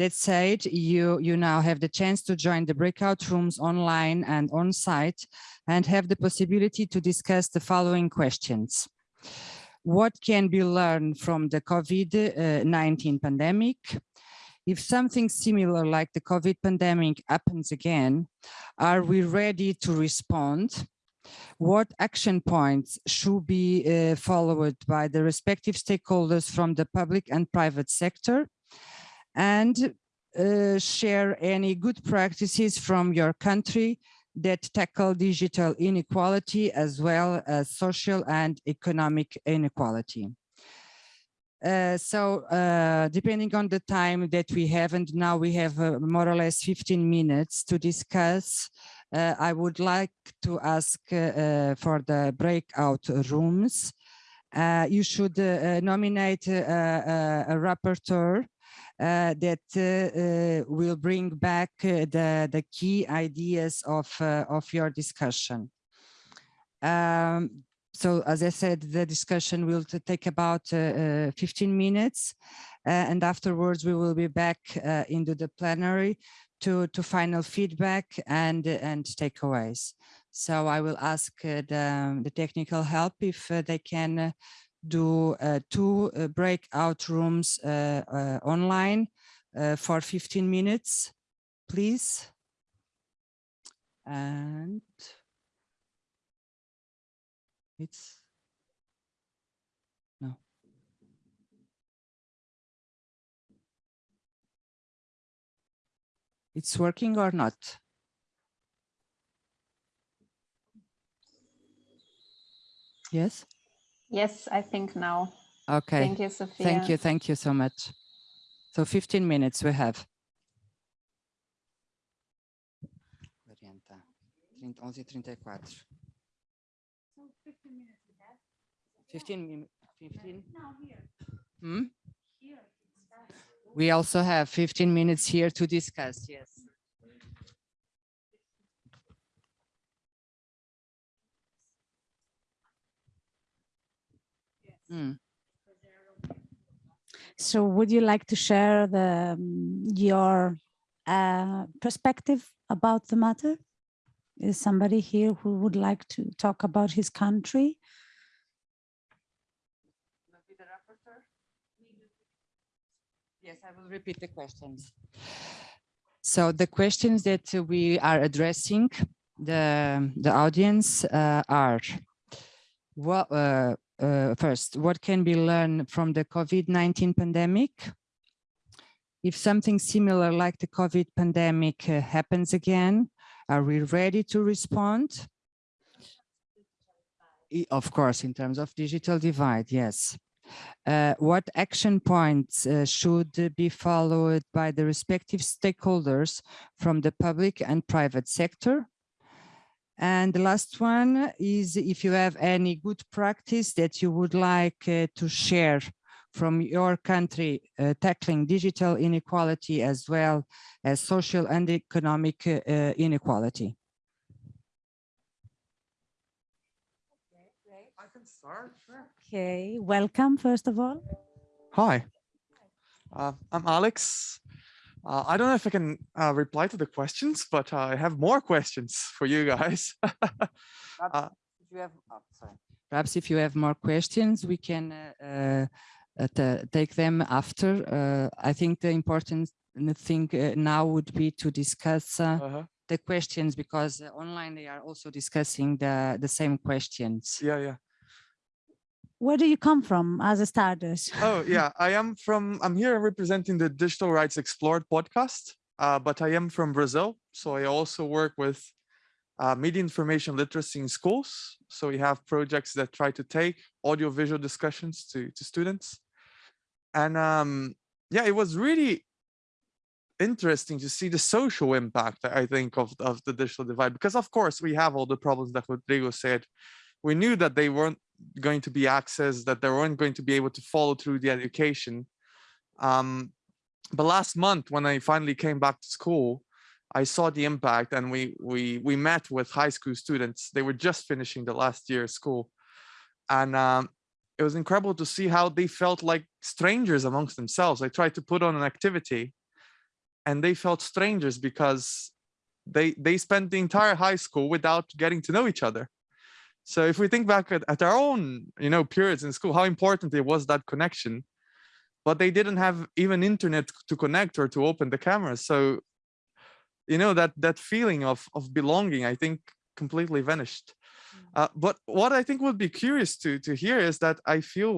That said, you, you now have the chance to join the breakout rooms online and on site and have the possibility to discuss the following questions. What can be learned from the COVID-19 pandemic? if something similar like the COVID pandemic happens again, are we ready to respond? What action points should be uh, followed by the respective stakeholders from the public and private sector? And uh, share any good practices from your country that tackle digital inequality as well as social and economic inequality. Uh, so uh, depending on the time that we have, and now we have uh, more or less 15 minutes to discuss, uh, I would like to ask uh, for the breakout rooms. you should nominate a rapporteur that will bring back the, the key ideas of, of your discussion. Um, so as I said, the discussion will take about uh, uh 15 minutes uh, and afterwards we will be back uh, into the plenary to, to final feedback and, and takeaways. So I will ask the, the technical help if they can do uh, two uh, breakout rooms uh, online for 15 minutes, please. And it's no. It's working or not? Yes? Yes, I think now. Okay. Thank you, Sophia. Thank you. Thank you so much. So 15 minutes we have. 40, 11 34. 15 minutes. 15? Hmm? We also have 15 minutes here to discuss, yes. Hmm. So would you like to share the um, your uh, perspective about the matter? Is somebody here who would like to talk about his country? Yes, I will repeat the questions. So the questions that we are addressing the, the audience uh, are, what, uh, uh, first, what can be learned from the COVID-19 pandemic? If something similar like the COVID pandemic uh, happens again, are we ready to respond? Of course, in terms of digital divide, yes. Uh, what action points uh, should be followed by the respective stakeholders from the public and private sector? And the last one is if you have any good practice that you would like uh, to share from your country uh, tackling digital inequality as well as social and economic uh, uh, inequality. I can start, sure. Okay, welcome first of all. Hi, uh, I'm Alex. Uh, I don't know if I can uh, reply to the questions, but I have more questions for you guys. Uh, If you have, oh, sorry. Perhaps if you have more questions, we can uh, uh, uh, take them after. Uh, I think the important thing uh, now would be to discuss uh, uh-huh. the questions because uh, online they are also discussing the, the same questions. Yeah, yeah. Where do you come from as a Stardust? Oh, yeah. I am from, I'm here representing the Digital Rights Explored podcast, uh, but I am from Brazil. So I also work with uh, media information literacy in schools. So we have projects that try to take audiovisual discussions to, to students. And um, yeah, it was really interesting to see the social impact, I think, of, of the digital divide, because of course we have all the problems that Rodrigo said. We knew that they weren't going to be accessed, that they weren't going to be able to follow through the education. Um, but last month, when I finally came back to school, I saw the impact and we we we met with high school students. They were just finishing the last year of school. And um, it was incredible to see how they felt like strangers amongst themselves. I tried to put on an activity and they felt strangers because they they spent the entire high school without getting to know each other. So if we think back at, at our own, you know, periods in school, how important it was that connection, but they didn't have even internet to connect or to open the camera. So, you know, that that feeling of of belonging, I think, completely vanished. Uh, but what I think would be curious to to hear is that I feel,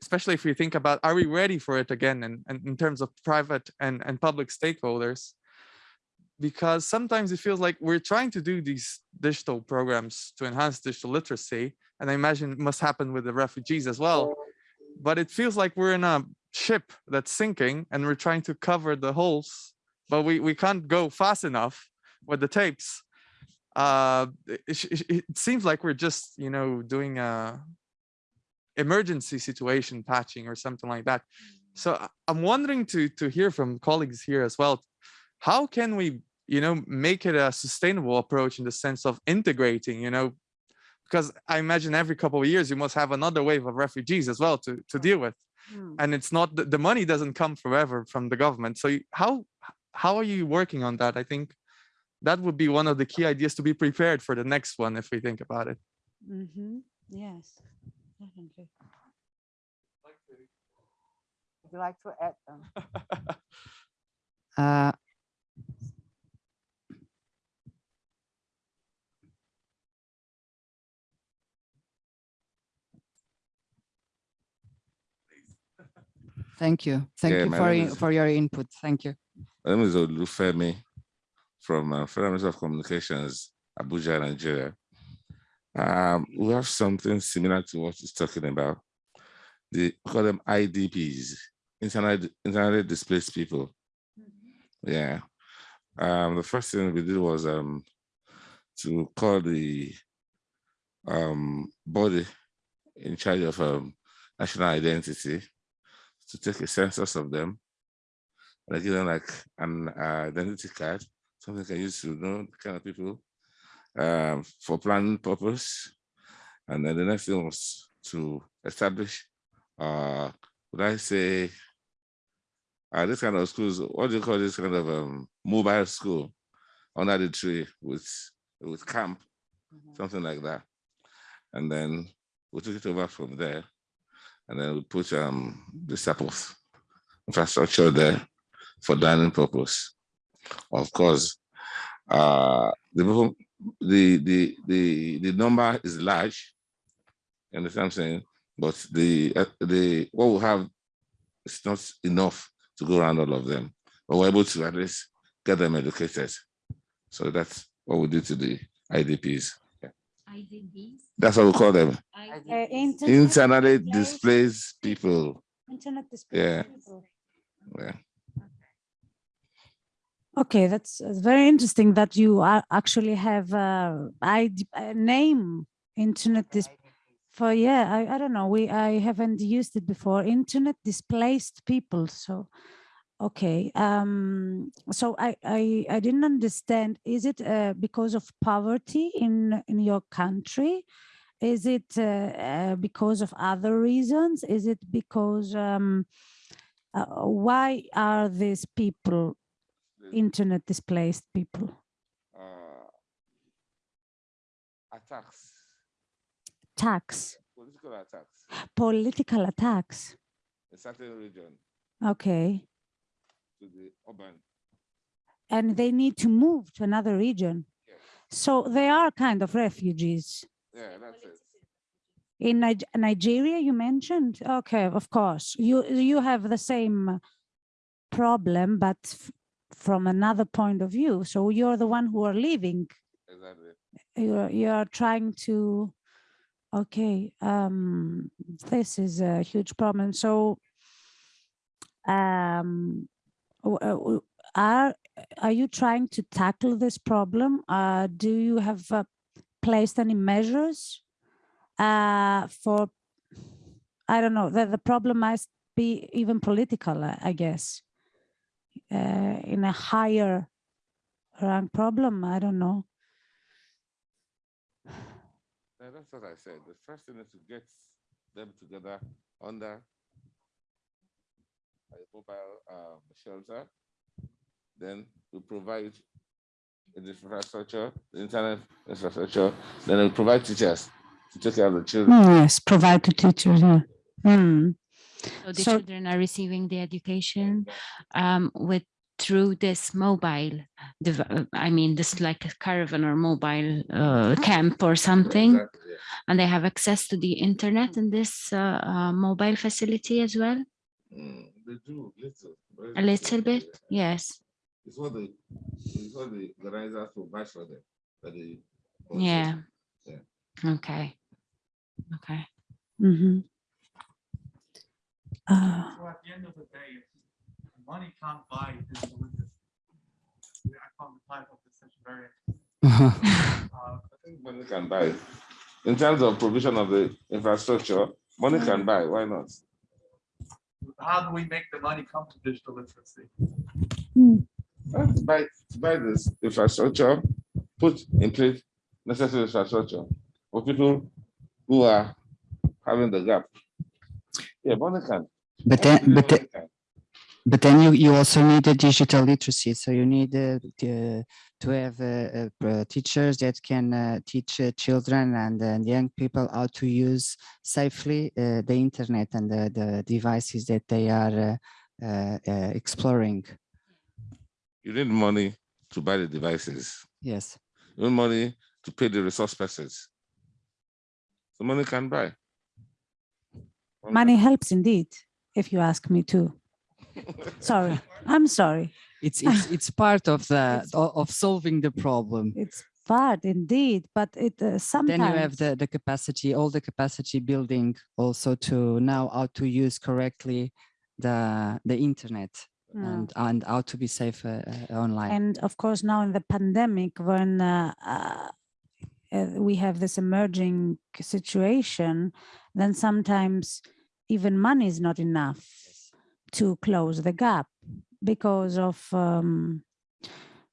especially if we think about, are we ready for it again, and, and in terms of private and and public stakeholders, because sometimes it feels like we're trying to do these digital programs to enhance digital literacy, and I imagine it must happen with the refugees as well. But it feels like we're in a ship that's sinking, and we're trying to cover the holes, but we we can't go fast enough with the tapes. Uh it, it, it seems like we're just you know doing a emergency situation patching or something like that. So I- i'm wondering to to hear from colleagues here as well how can we you know make it a sustainable approach in the sense of integrating you know because i imagine every couple of years you must have another wave of refugees as well to to deal with. And it's not the, the money doesn't come forever from the government. So how how are you working on that? I think that would be one of the key ideas to be prepared for the next one if we think about it. Mhm, Yes, definitely. Would you like to add? Uh, Thank you. Thank Yeah, you for, is- for your input. Thank you. My name is Olufemi from uh, Federal Ministry of Communications, Abuja, Nigeria. Um, we have something similar to what he's talking about. The we call them IDPs, internet internally displaced people. Yeah. Um, the first thing we did was um to call the um body in charge of um, national identity to take a census of them. And I give them like an uh, identity card, something they can use to know the kind of people um, for planning purpose. And then the next thing was to establish, uh, would I say, uh, this kind of schools, what do you call this kind of um, mobile school under the tree with, with camp, something like that. And then we took it over from there. And then we put um, of infrastructure there for dining purpose. Of course, uh, the, the, the, the, the number is large, you understand what I'm saying? But the, uh, the, what we have is not enough to go around all of them. But we're able to at least get them educated. So that's what we do to the IDPs. Yeah. IDPs? That's what we call them. Uh, internet Internally displaced- displaced people. Internet displaced Yeah. people. Yeah. Okay, that's very interesting that you are actually have a, ID a name internet dis for yeah I, I don't know we I haven't used it before internet displaced people so okay um so I I, I didn't understand is it uh, because of poverty in in your country? Is it uh, uh, because of other reasons? Is it because um uh, why are these people internet displaced people? Uh, attacks, attacks. Political attacks. Political attacks. In certain region. Okay to the urban. and they need to move to another region. So they are kind of refugees. Yeah, that's it. in Nig- nigeria you mentioned? Okay of course. You you have the same problem but from another point of view. So you're the one who are leaving. Exactly. you're you're trying to okay um this is a huge problem. So um are are you trying to tackle this problem uh do you have uh, placed any measures uh for i don't know the, the problem must be even political uh, i guess uh in a higher rank problem i don't know Yeah, that's what I said. The first thing is to get them together under mobile um, shelter. Then we provide the infrastructure, the internet infrastructure. Then we provide teachers to take care of the children. Mm, yes provide to teachers yeah. Hmm. So the So- children are receiving the education um, with through this mobile, uh, I mean, this like a caravan or mobile uh, camp or something, Exactly, yeah. and they have access to the internet in this uh, uh, mobile facility as well. Mm, they do little. A little bit, yes. It's what the it's what the organizers provide for them. That they Yeah. Yeah. Okay. Okay. Mhm. Uh, So at the end of the day, money can't buy digital literacy. I found the title of this session very interesting. Uh, I think money can buy. In terms of provision of the infrastructure, money can buy. Why not? How do we make the money come to digital literacy? Uh, to buy this infrastructure, put in place necessary infrastructure for people who are having the gap. Yeah, money can. But then, Money but then, but then you, you also need a digital literacy. So you need uh, to, to have uh, uh, uh, teachers that can uh, teach uh, children and, and young people how to use safely uh, the internet and the, the devices that they are uh, uh, uh, exploring. You need money to buy the devices. Yes. You need money to pay the resource persons. So money can buy. money helps indeed if you ask me to sorry i'm sorry It's it's it's part of the of solving the problem. it's part indeed but it uh, sometimes Then you have the the capacity, all the capacity building also to know how to use correctly the the internet Yeah. and and how to be safe uh, uh, online. and of course now in the pandemic when uh, uh, uh, we have this emerging situation then sometimes even money is not enough to close the gap because of um,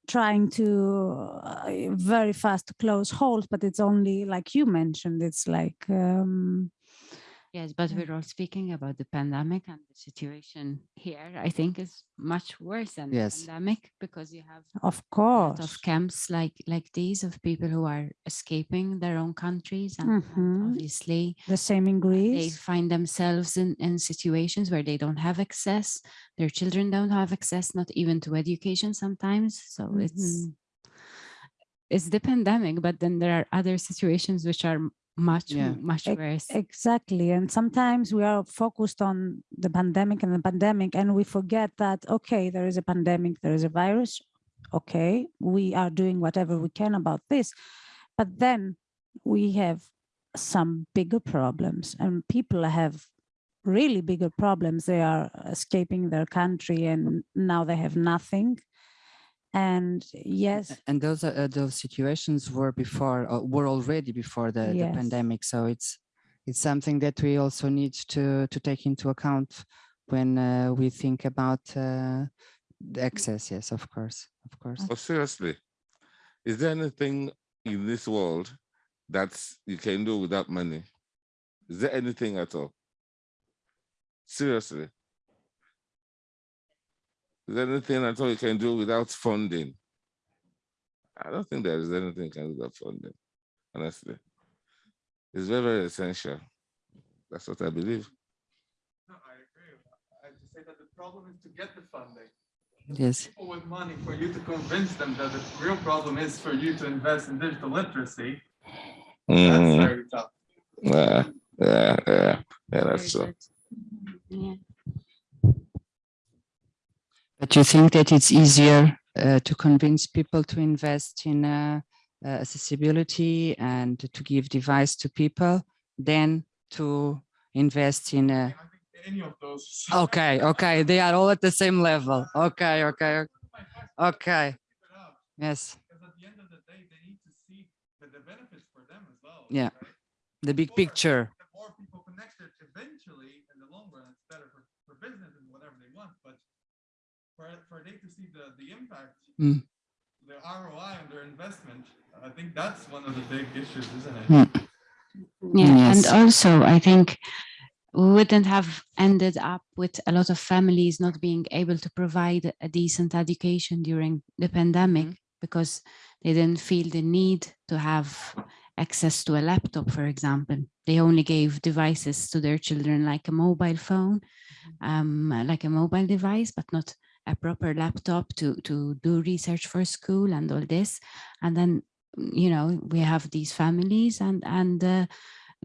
trying to uh, very fast close holes, but it's only like you mentioned, it's like um, Yes, but we're all speaking about the pandemic and the situation here, I think is much worse than Yes. the pandemic because you have of a lot course. of camps like like these of people who are escaping their own countries and, and Mhm. obviously The same in Greece. they find themselves in, in situations where they don't have access, their children don't have access, not even to education sometimes. So it's Mhm. it's the pandemic, but then there are other situations which are much Yeah. much worse. Exactly. And sometimes we are focused on the pandemic and the pandemic, and we forget that, okay, there is a pandemic, there is a virus. Okay, we are doing whatever we can about this. But then we have some bigger problems, and people have really bigger problems. They are escaping their country and now they have nothing. And yes, and those are uh, those situations were before uh, were already before the, the pandemic. So it's it's something that we also need to to take into account when uh, we think about uh, the access. Yes of course of course. But seriously, is there anything in this world that you can do without money? Is there anything at all? Seriously. Is there anything at all you can do without funding? I don't think there is anything you can do without funding, honestly. It's very, very essential. That's what I believe. No, I agree. I have to say that the problem is to get the funding. yes People with money, for you to convince them that the real problem is for you to invest in digital literacy, that's Mm, very tough. Yeah, yeah, yeah, yeah, that's Very so. Yeah. But you think that it's easier uh, to convince people to invest in uh, uh, accessibility and to give device to people than to invest in a I think any of those. okay okay they are all at the same level okay okay okay yes Because at the end of the day, they need to see the, the benefits for them as well. Yeah. the big picture The more people connected, eventually, in the long run, it's better for, for business and whatever they want, but for, for they to see the, the impact, Mm. the ROI on their investment, I think that's one of the big issues, isn't it? Mm. Yeah, and also I think we wouldn't have ended up with a lot of families not being able to provide a decent education during the pandemic because they didn't feel the need to have access to a laptop, for example. They only gave devices to their children like a mobile phone, um, like a mobile device, but not a proper laptop to, to do research for school and all this. And then, you know, we have these families and, and uh,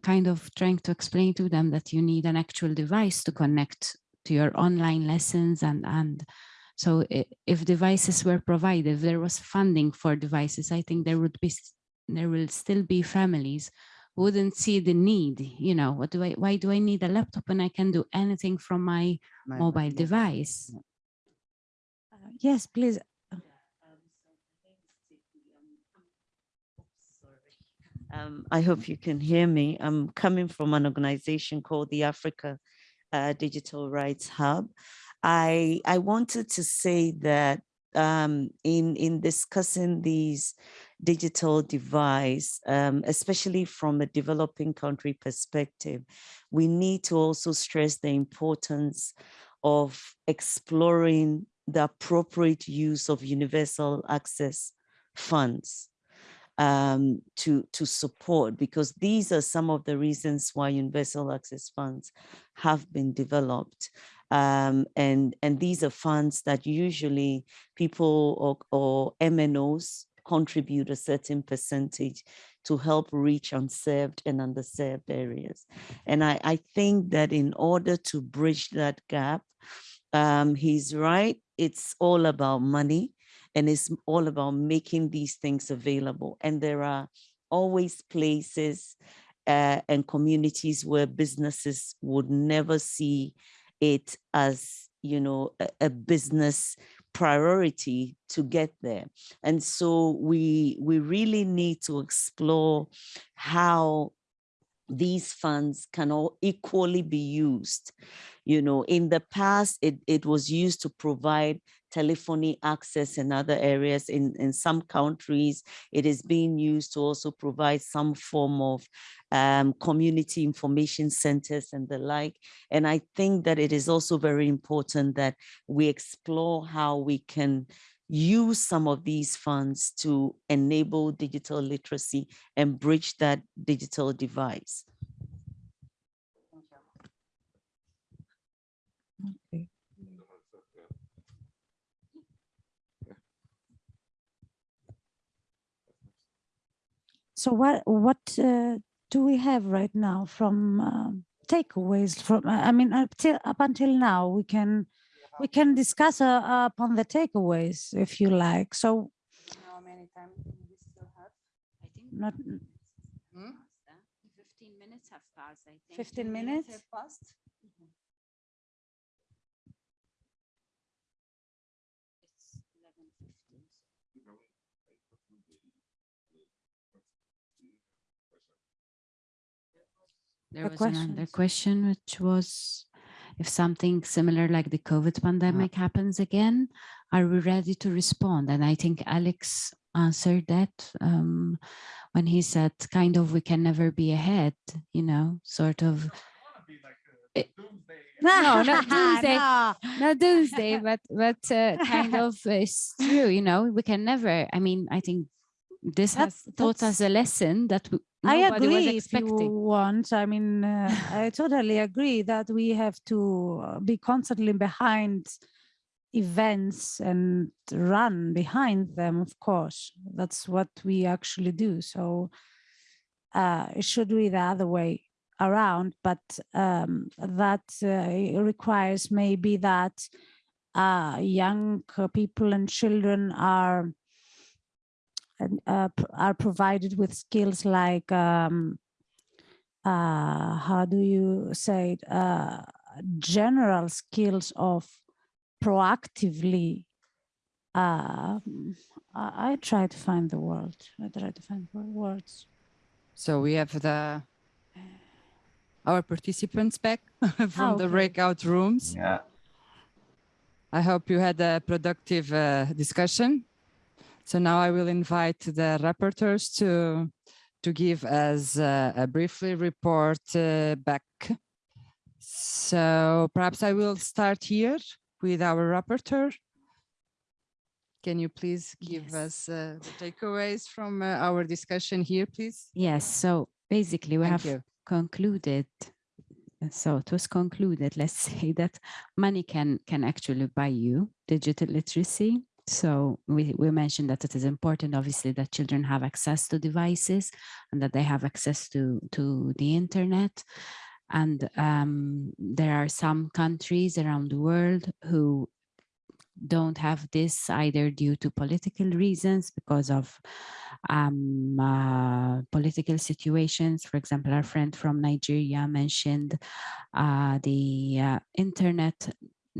kind of trying to explain to them that you need an actual device to connect to your online lessons and and so if devices were provided if there was funding for devices i think there would be there will still be families wouldn't see the need you know what do i why do i need a laptop when i can do anything from my My- mobile device? Uh, yes, please. Um, I hope you can hear me. I'm coming from an organization called the Africa uh, Digital Rights Hub. I, I wanted to say that um, in, in discussing these digital divide, um, especially from a developing country perspective, we need to also stress the importance of exploring the appropriate use of universal access funds um, to, to support, because these are some of the reasons why universal access funds have been developed. Um, and, and these are funds that usually people or, or MNOs contribute a certain percentage to help reach unserved and underserved areas. And I, I think that in order to bridge that gap, um, he's right, it's all about money and it's all about making these things available. And there are always places uh, and communities where businesses would never see it as, you know, a, a business priority to get there. And so we, we really need to explore how these funds can all equally be used. You know, in the past, it, it was used to provide telephony access in other areas. In, in some countries, it is being used to also provide some form of um, community information centers and the like. And I think that it is also very important that we explore how we can use some of these funds to enable digital literacy and bridge that digital divide. Okay. So what what uh, do we have right now from uh, takeaways from I mean up till up until now we can we can discuss uh, upon the takeaways if you like. So how many time we still have? I think not hmm? 15 minutes have passed, I think. 15 10 minutes? have passed. It's 11:15. There The was another question, which was if something similar like the COVID pandemic happens again, are we ready to respond? And I think Alex answered that um, when he said kind of we can never be ahead, you know, sort of. Eh, No, not doomsday, No. not doomsday, but but uh, kind of it's true, you know, we can never. I mean, I think this has taught us a lesson that we, I nobody was agree if you want. I mean, uh, I totally agree that we have to uh, be constantly behind events and run behind them, of course. That's what we actually do. So uh, it should be the other way around, but um, that uh, requires maybe that uh, young people and children are and, uh, are provided with skills like um, uh, how do you say it, uh, general skills of proactively uh, I, I try to find the word I try to find words So we have the our participants back from the okay. breakout rooms. Yeah. I hope you had a productive uh, discussion. So now I will invite the rapporteurs to to give us uh, a briefly report uh, back. So perhaps I will start here with our rapporteur. Can you please give us uh, the takeaways from uh, our discussion here, please? Yes, so basically we Thank have you. concluded, so it was concluded, let's say that money can can actually buy you digital literacy. So we, we mentioned that it is important, obviously, that children have access to devices and that they have access to, to the internet. And um, there are some countries around the world who don't have this either due to political reasons because of um, uh, political situations. For example, our friend from Nigeria mentioned uh, the uh, internally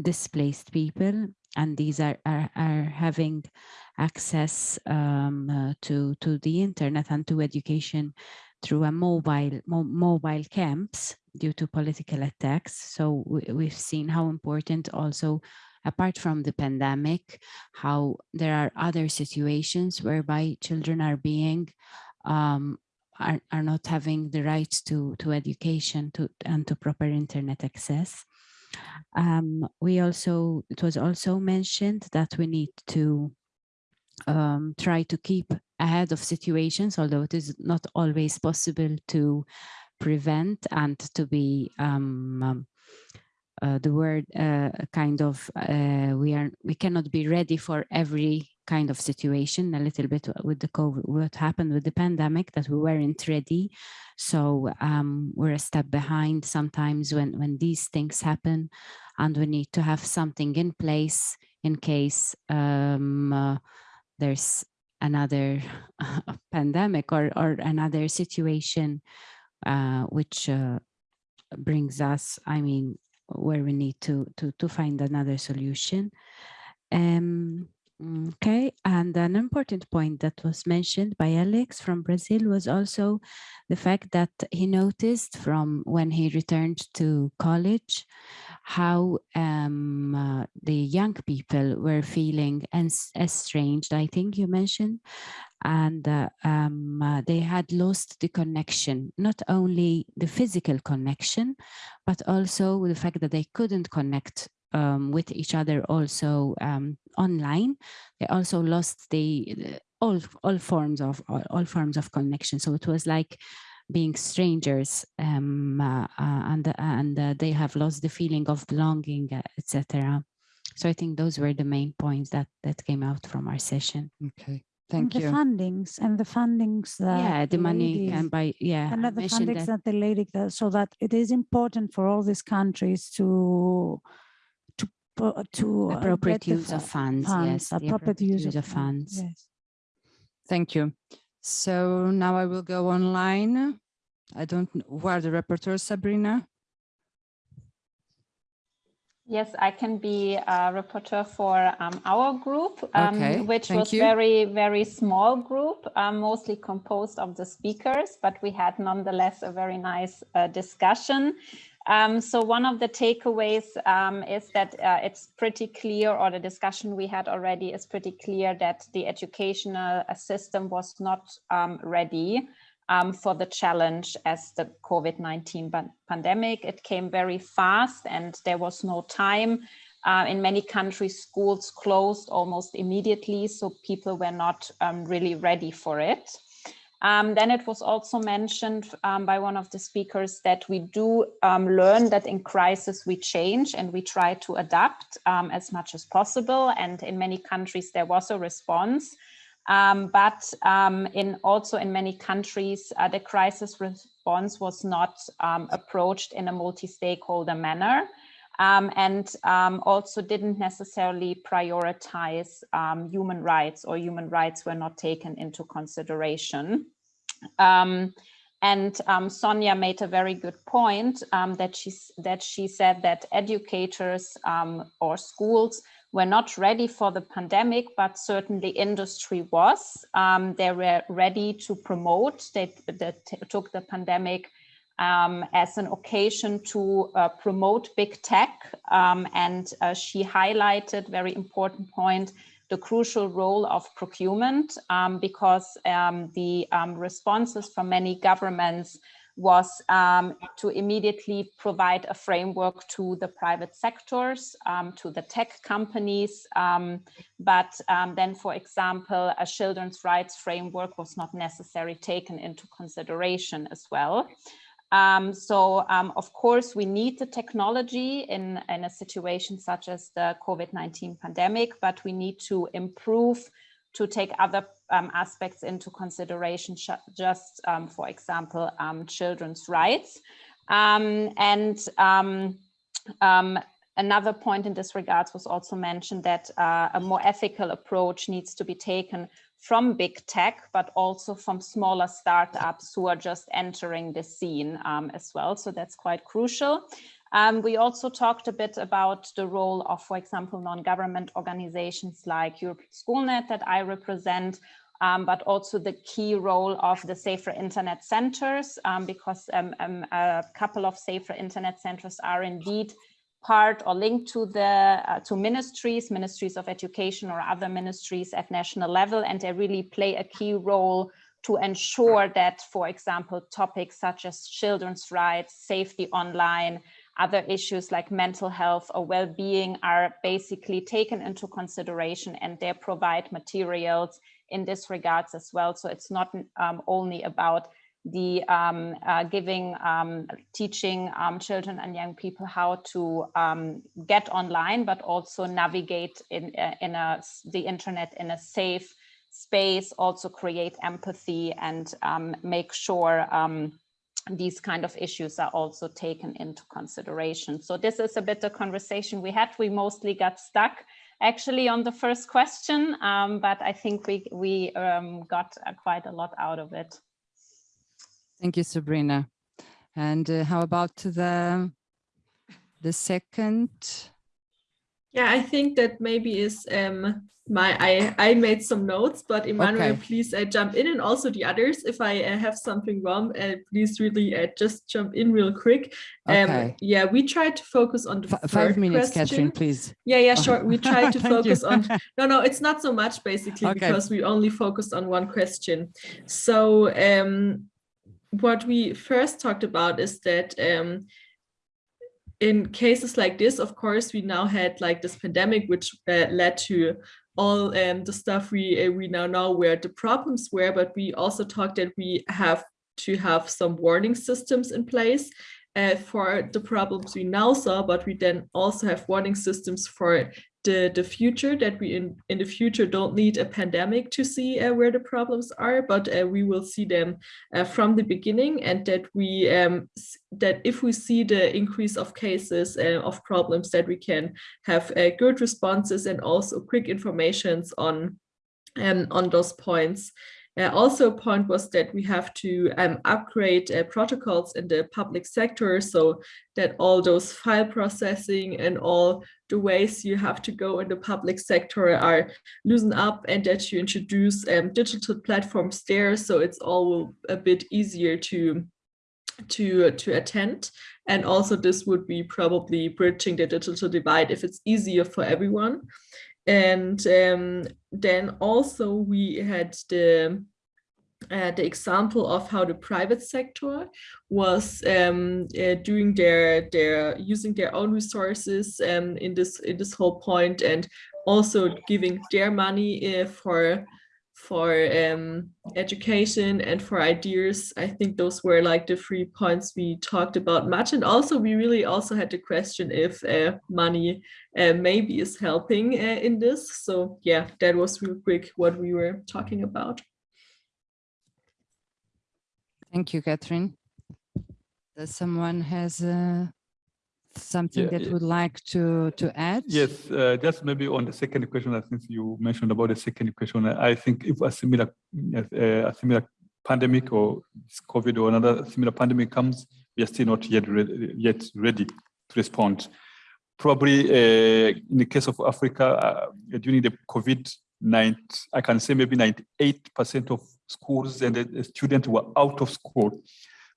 displaced people and these are, are, are having access um, uh, to, to the internet and to education through a mobile mo mobile camps due to political attacks. So we, we've seen how important also apart from the pandemic, how there are other situations whereby children are being um, are, are not having the rights to to education to and to proper internet access. Um, we also it was also mentioned that we need to um, try to keep ahead of situations, although it is not always possible to prevent and to be um, um, uh, the word uh, kind of uh, we are we cannot be ready for every kind of situation a little bit with the COVID what happened with the pandemic that we weren't ready so um, we're a step behind sometimes when when these things happen and we need to have something in place in case um, uh, there's another pandemic or or another situation uh, which uh, brings us I mean where we need to to to find another solution. Um, Okay, and an important point that was mentioned by Alex from Brazil was also the fact that he noticed from when he returned to college how um, uh, the young people were feeling estranged, I think you mentioned, and uh, um, uh, they had lost the connection, not only the physical connection, but also the fact that they couldn't connect um, with each other also um, online. They also lost the all all forms of all, all, forms of connection. So it was like being strangers, um, uh, uh, and and uh, they have lost the feeling of belonging, uh, etc. So I think those were the main points that that came out from our session. Okay. Thank and you. The fundings and the fundings that yeah, the, money ladies, can buy yeah. And the fundings that, that the lady does, so that it is important for all these countries to to appropriate use of funds, funds yes, appropriate use, use of funds. Yes. Thank you. So now I will go online. I don't know where the rapporteur, Sabrina. Yes, I can be a reporter for um, our group, um, okay, which was you. very, very small group, um, mostly composed of the speakers, but we had nonetheless a very nice uh, discussion. Um, so one of the takeaways um, is that uh, it's pretty clear, or the discussion we had already is pretty clear that the educational uh, system was not um, ready um, for the challenge as the COVID-19 pandemic. It came very fast and there was no time. Uh, in many countries, schools closed almost immediately, so people were not um, really ready for it. Um, then it was also mentioned um, by one of the speakers that we do um, learn that in crisis we change and we try to adapt um, as much as possible. And in many countries there was a response. Um, but um, in also in many countries, uh, the crisis response was not approached in a multi-stakeholder manner. Um, and um, also didn't necessarily prioritize um, human rights or human rights were not taken into consideration. Um, and um, Sonia made a very good point um, that, she, that she said that educators or schools were not ready for the pandemic, but certainly industry was. they were ready to promote, they, they took the pandemic um, as an occasion to uh, promote big tech. Um, and uh, she highlighted very important point, the crucial role of procurement, um, because um, the um, responses from many governments was um, to immediately provide a framework to the private sectors, to the tech companies. But then, for example, a children's rights framework was not necessarily taken into consideration as well. Um, so, um, of course, we need the technology in, in a situation such as the COVID-19 pandemic, but we need to improve to take other um, aspects into consideration, just, um, for example, um, children's rights. Um, and another point in this regards was also mentioned that uh, a more ethical approach needs to be taken from big tech, but also from smaller startups who are just entering the scene um, as well. So that's quite crucial. Um, we also talked a bit about the role of, for example, non-government organizations like European Schoolnet that I represent, um, but also the key role of the Safer Internet Centers, um, because um, um, a couple of Safer Internet Centers are indeed part or linked to the uh, to ministries, ministries of education or other ministries at national level, and they really play a key role to ensure that, for example, topics such as children's rights, safety online, other issues like mental health or well-being are basically taken into consideration and they provide materials in this regards as well. So it's not um, only about the um, uh, giving, um, teaching um, children and young people how to um, get online, but also navigate in, uh, in a, the internet in a safe space, also create empathy and um, make sure um, these kind of issues are also taken into consideration. So this is a bit of conversation we had. We mostly got stuck actually on the first question, but I think we, we got uh, quite a lot out of it. Thank you, Sabrina. And uh, how about the the second Yeah, I think that maybe is um, my I I made some notes, but Emmanuel, Okay. please uh, jump in, and also the others. If I uh, have something wrong, uh, please really uh, just jump in real quick. Um, Okay. Yeah, we tried to focus on the F- five minutes, question. Catherine, please. Yeah, yeah, sure. We tried to focus on. No, no, it's not so much basically Okay. because we only focused on one question. So um, what we first talked about is that um, in cases like this, of course, we now had like this pandemic, which uh, led to all um, the stuff we uh, we now know where the problems were. But we also talked that we have to have some warning systems in place uh, for the problems we now saw. But we then also have warning systems for the the future that we in in the future don't need a pandemic to see uh, where the problems are, but uh, we will see them uh, from the beginning, and that we um, that if we see the increase of cases uh, of problems, that we can have uh, good responses and also quick informations on um, on those points. Uh, also, a point was that we have to um, upgrade uh, protocols in the public sector so that all those file processing and all the ways you have to go in the public sector are loosened up and that you introduce um, digital platforms there so it's all a bit easier to to to attend. And also this would be probably bridging the digital divide if it's easier for everyone. And um, then also we had the uh, the example of how the private sector was um, uh, doing their their using their own resources um, in this in this whole point and also giving their money uh, for for um, education and for ideas. I think those were like the three points we talked about much. And also we really also had the question if uh, money uh, maybe is helping uh, in this. So yeah, that was real quick what we were talking about. Thank you, Catherine. Does someone has uh, something Yeah, that yeah. would like to to add? Yes, uh, just maybe on the second question, I think you mentioned about the second question. I think if a similar, uh, a similar pandemic or COVID or another similar pandemic comes, we are still not yet ready, yet ready to respond. Probably uh, in the case of Africa, uh, during the COVID, 9, I can say maybe 98% of schools and the students were out of school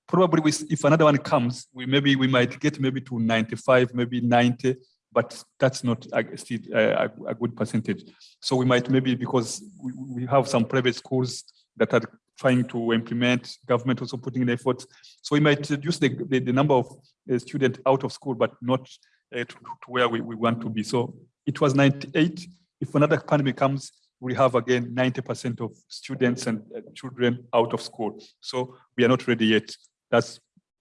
probably with, if another one comes, we maybe we might get maybe to 95, maybe 90, but that's not a, still a, good percentage. So we might maybe because we, we have some private schools that are trying to implement, government also putting in efforts. So we might reduce the, the, the number of uh, students out of school, but not uh, to, to where we, we want to be. So it was 98. If another pandemic comes, we have again 90% of students and uh, children out of school. So we are not ready yet. That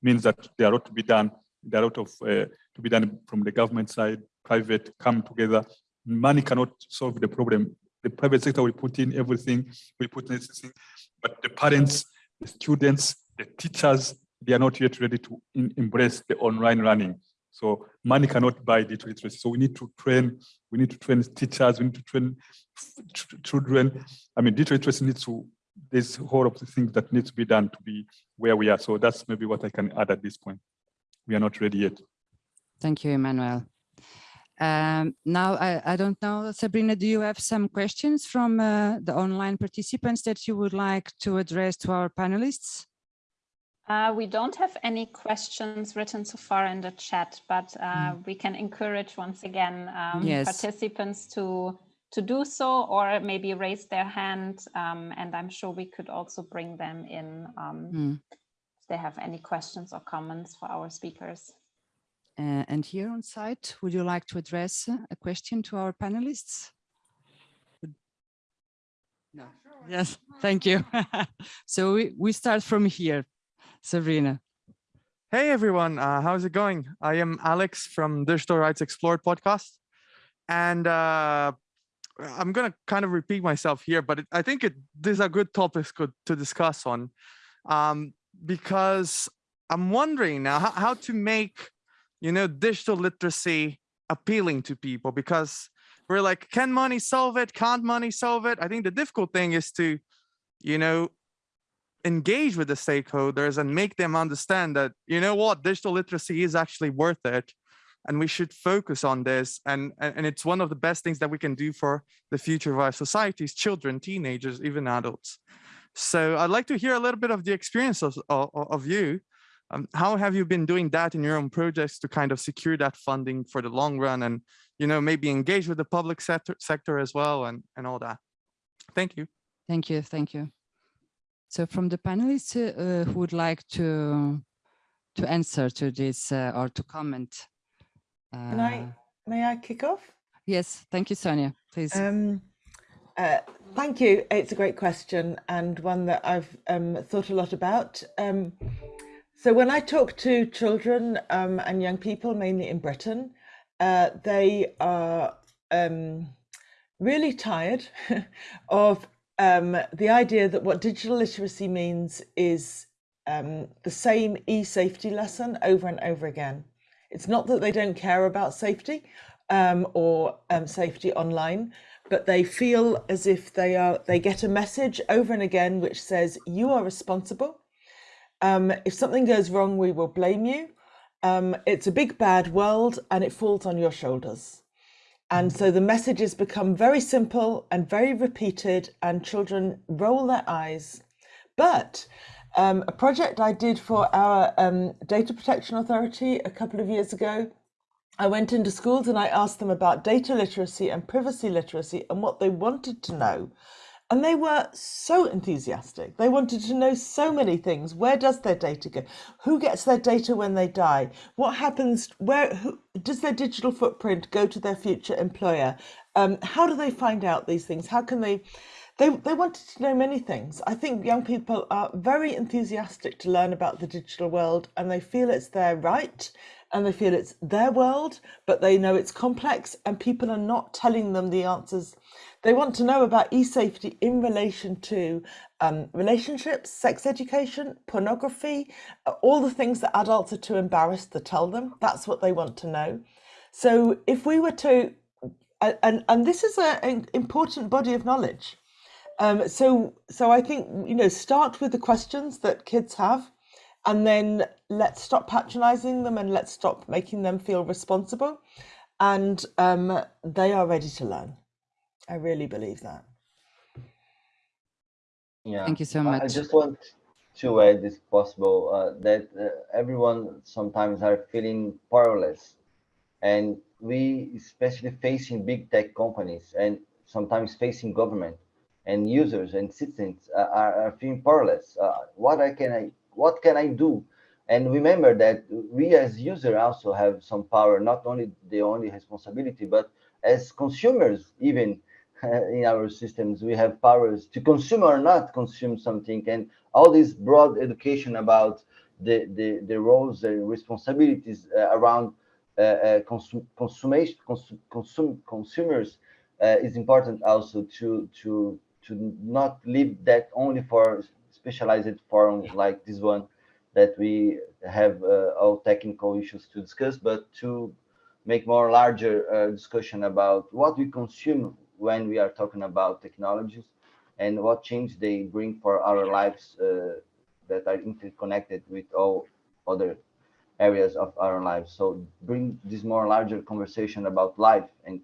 means that there are a lot to be done. There are a lot of uh, to be done from the government side, private come together. Money cannot solve the problem. The private sector will put in everything, we put in everything, but the parents, the students, the teachers, they are not yet ready to embrace the online learning. So money cannot buy digital literacy. So we need to train, we need to train teachers, we need to train children. I mean, digital literacy needs to, there's a whole of the things that needs to be done to be where we are. So that's maybe what I can add at this point. We are not ready yet. Thank you, Emmanuel. Um, now, I, I don't know, Sabrina, do you have some questions from uh, the online participants that you would like to address to our panelists? Uh, we don't have any questions written so far in the chat, but uh, we can encourage once again um, Yes. participants to to do so or maybe raise their hand. Um, and I'm sure we could also bring them in um, Hmm. if they have any questions or comments for our speakers. Uh, and here on site, would you like to address uh, a question to our panelists? No. Yes, thank you. so we, we start from here, Sabrina. Hey everyone, uh, how's it going? I am Alex from Digital Rights Explored podcast. And uh, I'm going to kind of repeat myself here, but it, I think it, these are good topics to discuss on um, because I'm wondering now how, how to make, you know, digital literacy appealing to people because we're like, can money solve it? Can't money solve it? I think the difficult thing is to, you know, engage with the stakeholders and make them understand that, you know what, digital literacy is actually worth it. and we should focus on this. And, and it's one of the best things that we can do for the future of our societies, children, teenagers, even adults. So I'd like to hear a little bit of the experience of, of, of you. Um, how have you been doing that in your own projects to kind of secure that funding for the long run and, you know, maybe engage with the public sector, sector as well and, and all that? Thank you. Thank you. Thank you. So from the panelists uh, who would like to to answer to this uh, or to comment. Uh, Can I, may I kick off? Yes, thank you, Sonia, please. Um, uh, thank you. It's a great question and one that I've um, thought a lot about. Um, so when I talk to children um, and young people, mainly in Britain, uh, they are um, really tired of um, the idea that what digital literacy means is um, the same e-safety lesson over and over again. It's not that they don't care about safety um, or um, safety online, but they feel as if they are they get a message over and again which says you are responsible. Um, if something goes wrong, we will blame you. Um, it's a big bad world and it falls on your shoulders. And so the messages become very simple and very repeated and children roll their eyes. But um, a project I did for our um, Data Protection Authority a couple of years ago. I went into schools and I asked them about data literacy and privacy literacy and what they wanted to know. And they were so enthusiastic. They wanted to know so many things. Where does their data go? Who gets their data when they die? What happens? Where who, does their digital footprint go to their future employer? Um, how do they find out these things? How can they? They, they wanted to know many things. I think young people are very enthusiastic to learn about the digital world and they feel it's their right and they feel it's their world, but they know it's complex and people are not telling them the answers. They want to know about e-safety in relation to um, relationships, sex education, pornography, all the things that adults are too embarrassed to tell them. That's what they want to know. So if we were to, and, and this is a, an important body of knowledge, um, so, so I think, you know, start with the questions that kids have and then let's stop patronizing them and let's stop making them feel responsible. And um, they are ready to learn. I really believe that. Yeah. Thank you so much. I just want to add, if possible, uh, that uh, everyone sometimes are feeling powerless. And we, especially facing big tech companies and sometimes facing government, and users and citizens uh, are, are feeling powerless. Uh, what I can I what can I do? And remember that we as users also have some power, not only the only responsibility, but as consumers, even in our systems, we have powers to consume or not consume something. And all this broad education about the, the, the roles and responsibilities uh, around uh, uh, consum consumation, consum consum consumers uh, is important also to, to, to not leave that only for specialized forums like this one that we have uh, all technical issues to discuss, but to make more larger uh, discussion about what we consume when we are talking about technologies and what change they bring for our lives uh, that are interconnected with all other areas of our lives. So bring this more larger conversation about life and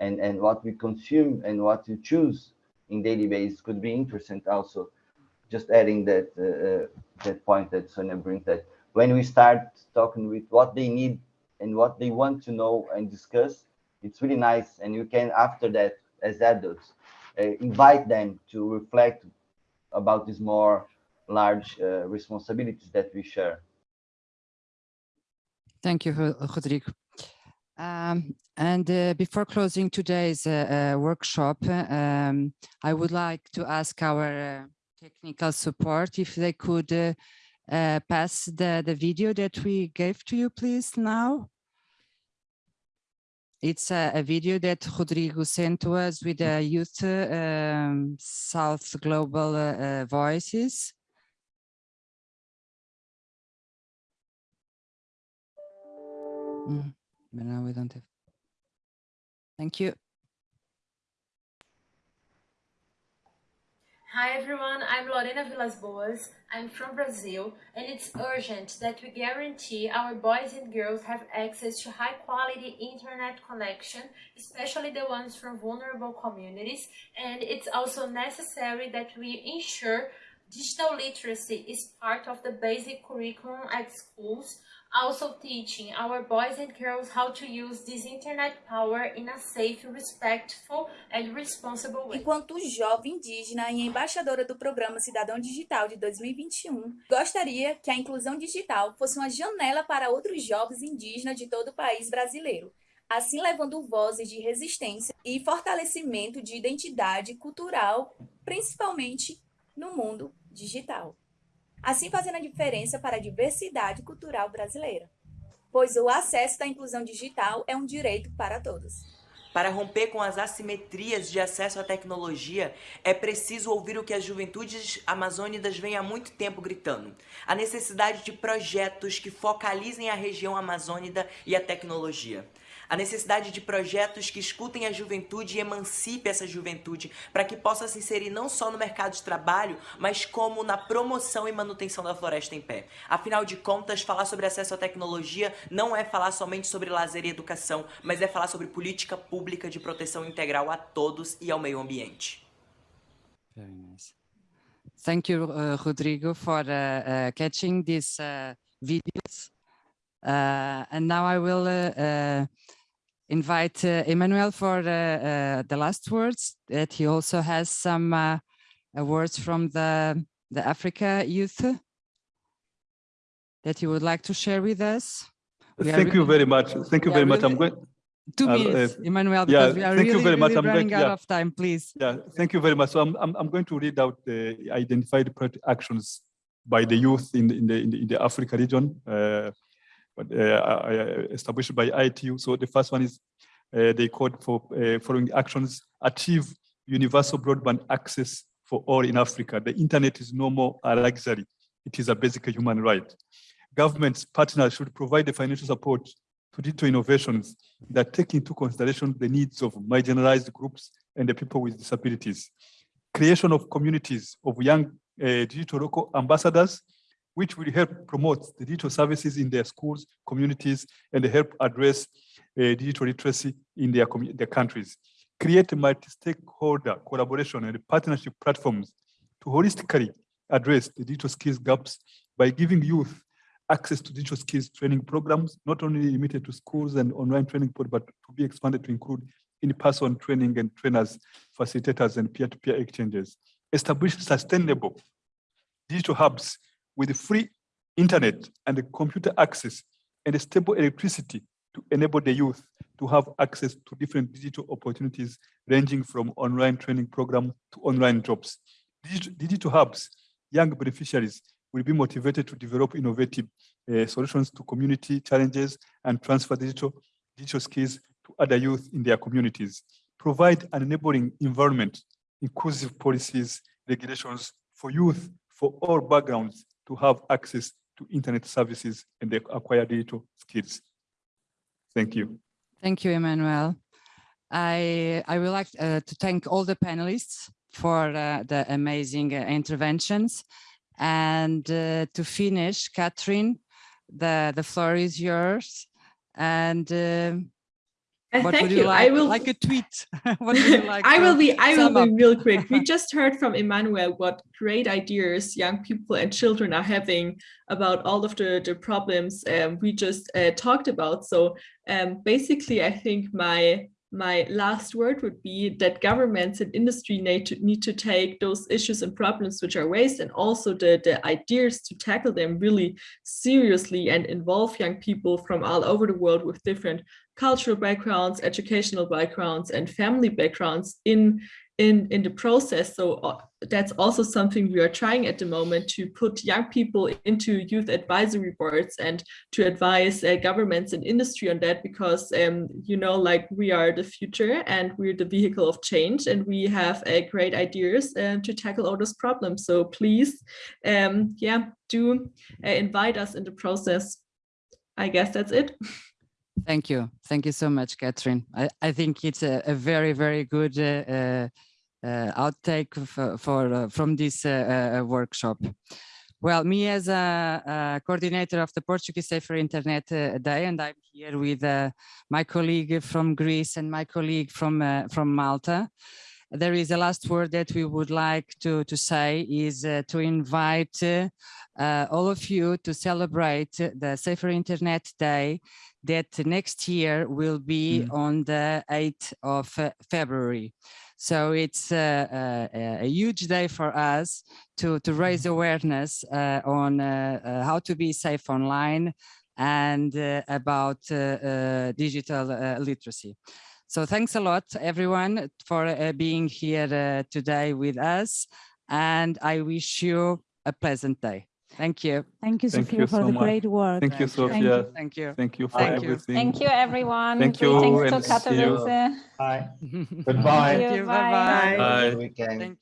and and what we consume and what we choose in daily basis could be interesting also. Just adding that uh, uh, that point that Sonia brings that when we start talking with what they need and what they want to know and discuss, it's really nice. And you can, after that, as adults, uh, invite them to reflect about these more large uh, responsibilities that we share. Thank you, Rodrigo. Um, and uh, before closing today's uh, uh, workshop, um, I would like to ask our uh, technical support if they could pass the, the video that we gave to you, please, now. It's a, a video that Rodrigo sent to us with the Youth um, South Global Voices. Mm. But now we don't have. Thank you. Hi everyone, I'm Lorena Vilas Boas. I'm from Brazil and it's urgent that we guarantee our boys and girls have access to high quality internet connection, especially the ones from vulnerable communities. And it's also necessary that we ensure digital literacy is part of the basic curriculum at schools also teaching our boys and girls how to use this internet power in a safe, respectful and responsible way. Enquanto jovem indígena e embaixadora do Programa Cidadão Digital de 2021, gostaria que a inclusão digital fosse uma janela para outros jovens indígenas de todo o país brasileiro, assim levando vozes de resistência e fortalecimento de identidade cultural, principalmente no mundo digital assim fazendo a diferença para a diversidade cultural brasileira, pois o acesso da inclusão digital é um direito para todos. Para romper com as assimetrias de acesso à tecnologia, é preciso ouvir o que as juventudes amazônicas vêm há muito tempo gritando. A necessidade de projetos que focalizem a região amazônica e a tecnologia a necessidade de projetos que escutem a juventude e emancipe essa juventude para que possa se inserir não só no mercado de trabalho, mas como na promoção e manutenção da floresta em pé. Afinal de contas, falar sobre acesso à tecnologia não é falar somente sobre lazer e educação, mas é falar sobre política pública de proteção integral a todos e ao meio ambiente. Very nice. Thank you, uh, Rodrigo, for uh, uh, catching these uh, videos. Uh, and now I will uh, invite uh, Emmanuel for uh, uh, the last words, that he also has some uh, words from the, the Africa youth that he would like to share with us. We Thank you very much. Thank you very much. I'm going. Two minutes, Emmanuel, because yeah, we are thank really, you very much. really I'm running going, out yeah. of time, please. Yeah, thank you very much. So I'm, I'm, I'm going to read out the identified actions by the youth in the, in the, in the, in the Africa region, uh, but, uh, established by ITU. So the first one is uh, they called for uh, following actions, achieve universal broadband access for all in Africa. The internet is no more a luxury. It is a basic human right. Governments, partners should provide the financial support to digital innovations that take into consideration the needs of marginalized groups and the people with disabilities. Creation of communities of young uh, digital local ambassadors, which will help promote the digital services in their schools, communities, and help address uh, digital literacy in their, their countries. Create multi-stakeholder collaboration and partnership platforms to holistically address the digital skills gaps by giving youth access to digital skills training programs, not only limited to schools and online training, but to be expanded to include in-person training and trainers, facilitators, and peer-to-peer -peer exchanges. Establish sustainable digital hubs with free internet and computer access and stable electricity to enable the youth to have access to different digital opportunities ranging from online training program to online jobs. Digital, hubs, young beneficiaries will be motivated to develop innovative uh, solutions to community challenges and transfer digital, digital skills to other youth in their communities. Provide an enabling environment, inclusive policies, regulations for youth for all backgrounds to have access to internet services and acquire digital skills. Thank you. Thank you, Emmanuel. I, I would like uh, to thank all the panelists for uh, the amazing uh, interventions. And uh, to finish, Catherine, the, the floor is yours. And um, what thank would you. you like? I will like a tweet. what would you like? I will be. I will up? be real quick. We just heard from Emmanuel what great ideas young people and children are having about all of the the problems um, we just uh, talked about. So um, basically, I think my my last word would be that governments and industry need to need to take those issues and problems which are raised and also the, the ideas to tackle them really seriously and involve young people from all over the world with different cultural backgrounds, educational backgrounds, and family backgrounds in in in the process. So uh, that's also something we are trying at the moment to put young people into youth advisory boards and to advise uh, governments and industry on that because um, you know like we are the future and we're the vehicle of change and we have uh, great ideas um, to tackle all those problems. So please, um, yeah, do uh, invite us in the process. I guess that's it. Thank you. Thank you so much, Catherine. I, I think it's a, a very, very good uh, uh, outtake for, for from this workshop. Well, me as a, a, coordinator of the Portuguese Safer Internet uh, Day, and I'm here with uh, my colleague from Greece and my colleague from uh, from Malta. There is a last word that we would like to, to say is uh, to invite uh, all of you to celebrate the Safer Internet Day that next year will be mm. on the 8th of uh, February. So it's a, a, a, huge day for us to, to raise awareness uh, on uh, uh, how to be safe online and uh, about uh, uh, digital literacy. So thanks a lot, everyone, for being here today with us. And I wish you a pleasant day. Thank you. Thank you, Thank Sophia, you for so the much. great work. Thank you, Sophia. Thank you. Thank you for Thank everything. Thank you, everyone. Thank you. Greetings to Katowice. Bye. Goodbye. Thank you. Bye-bye. Bye. Weekend.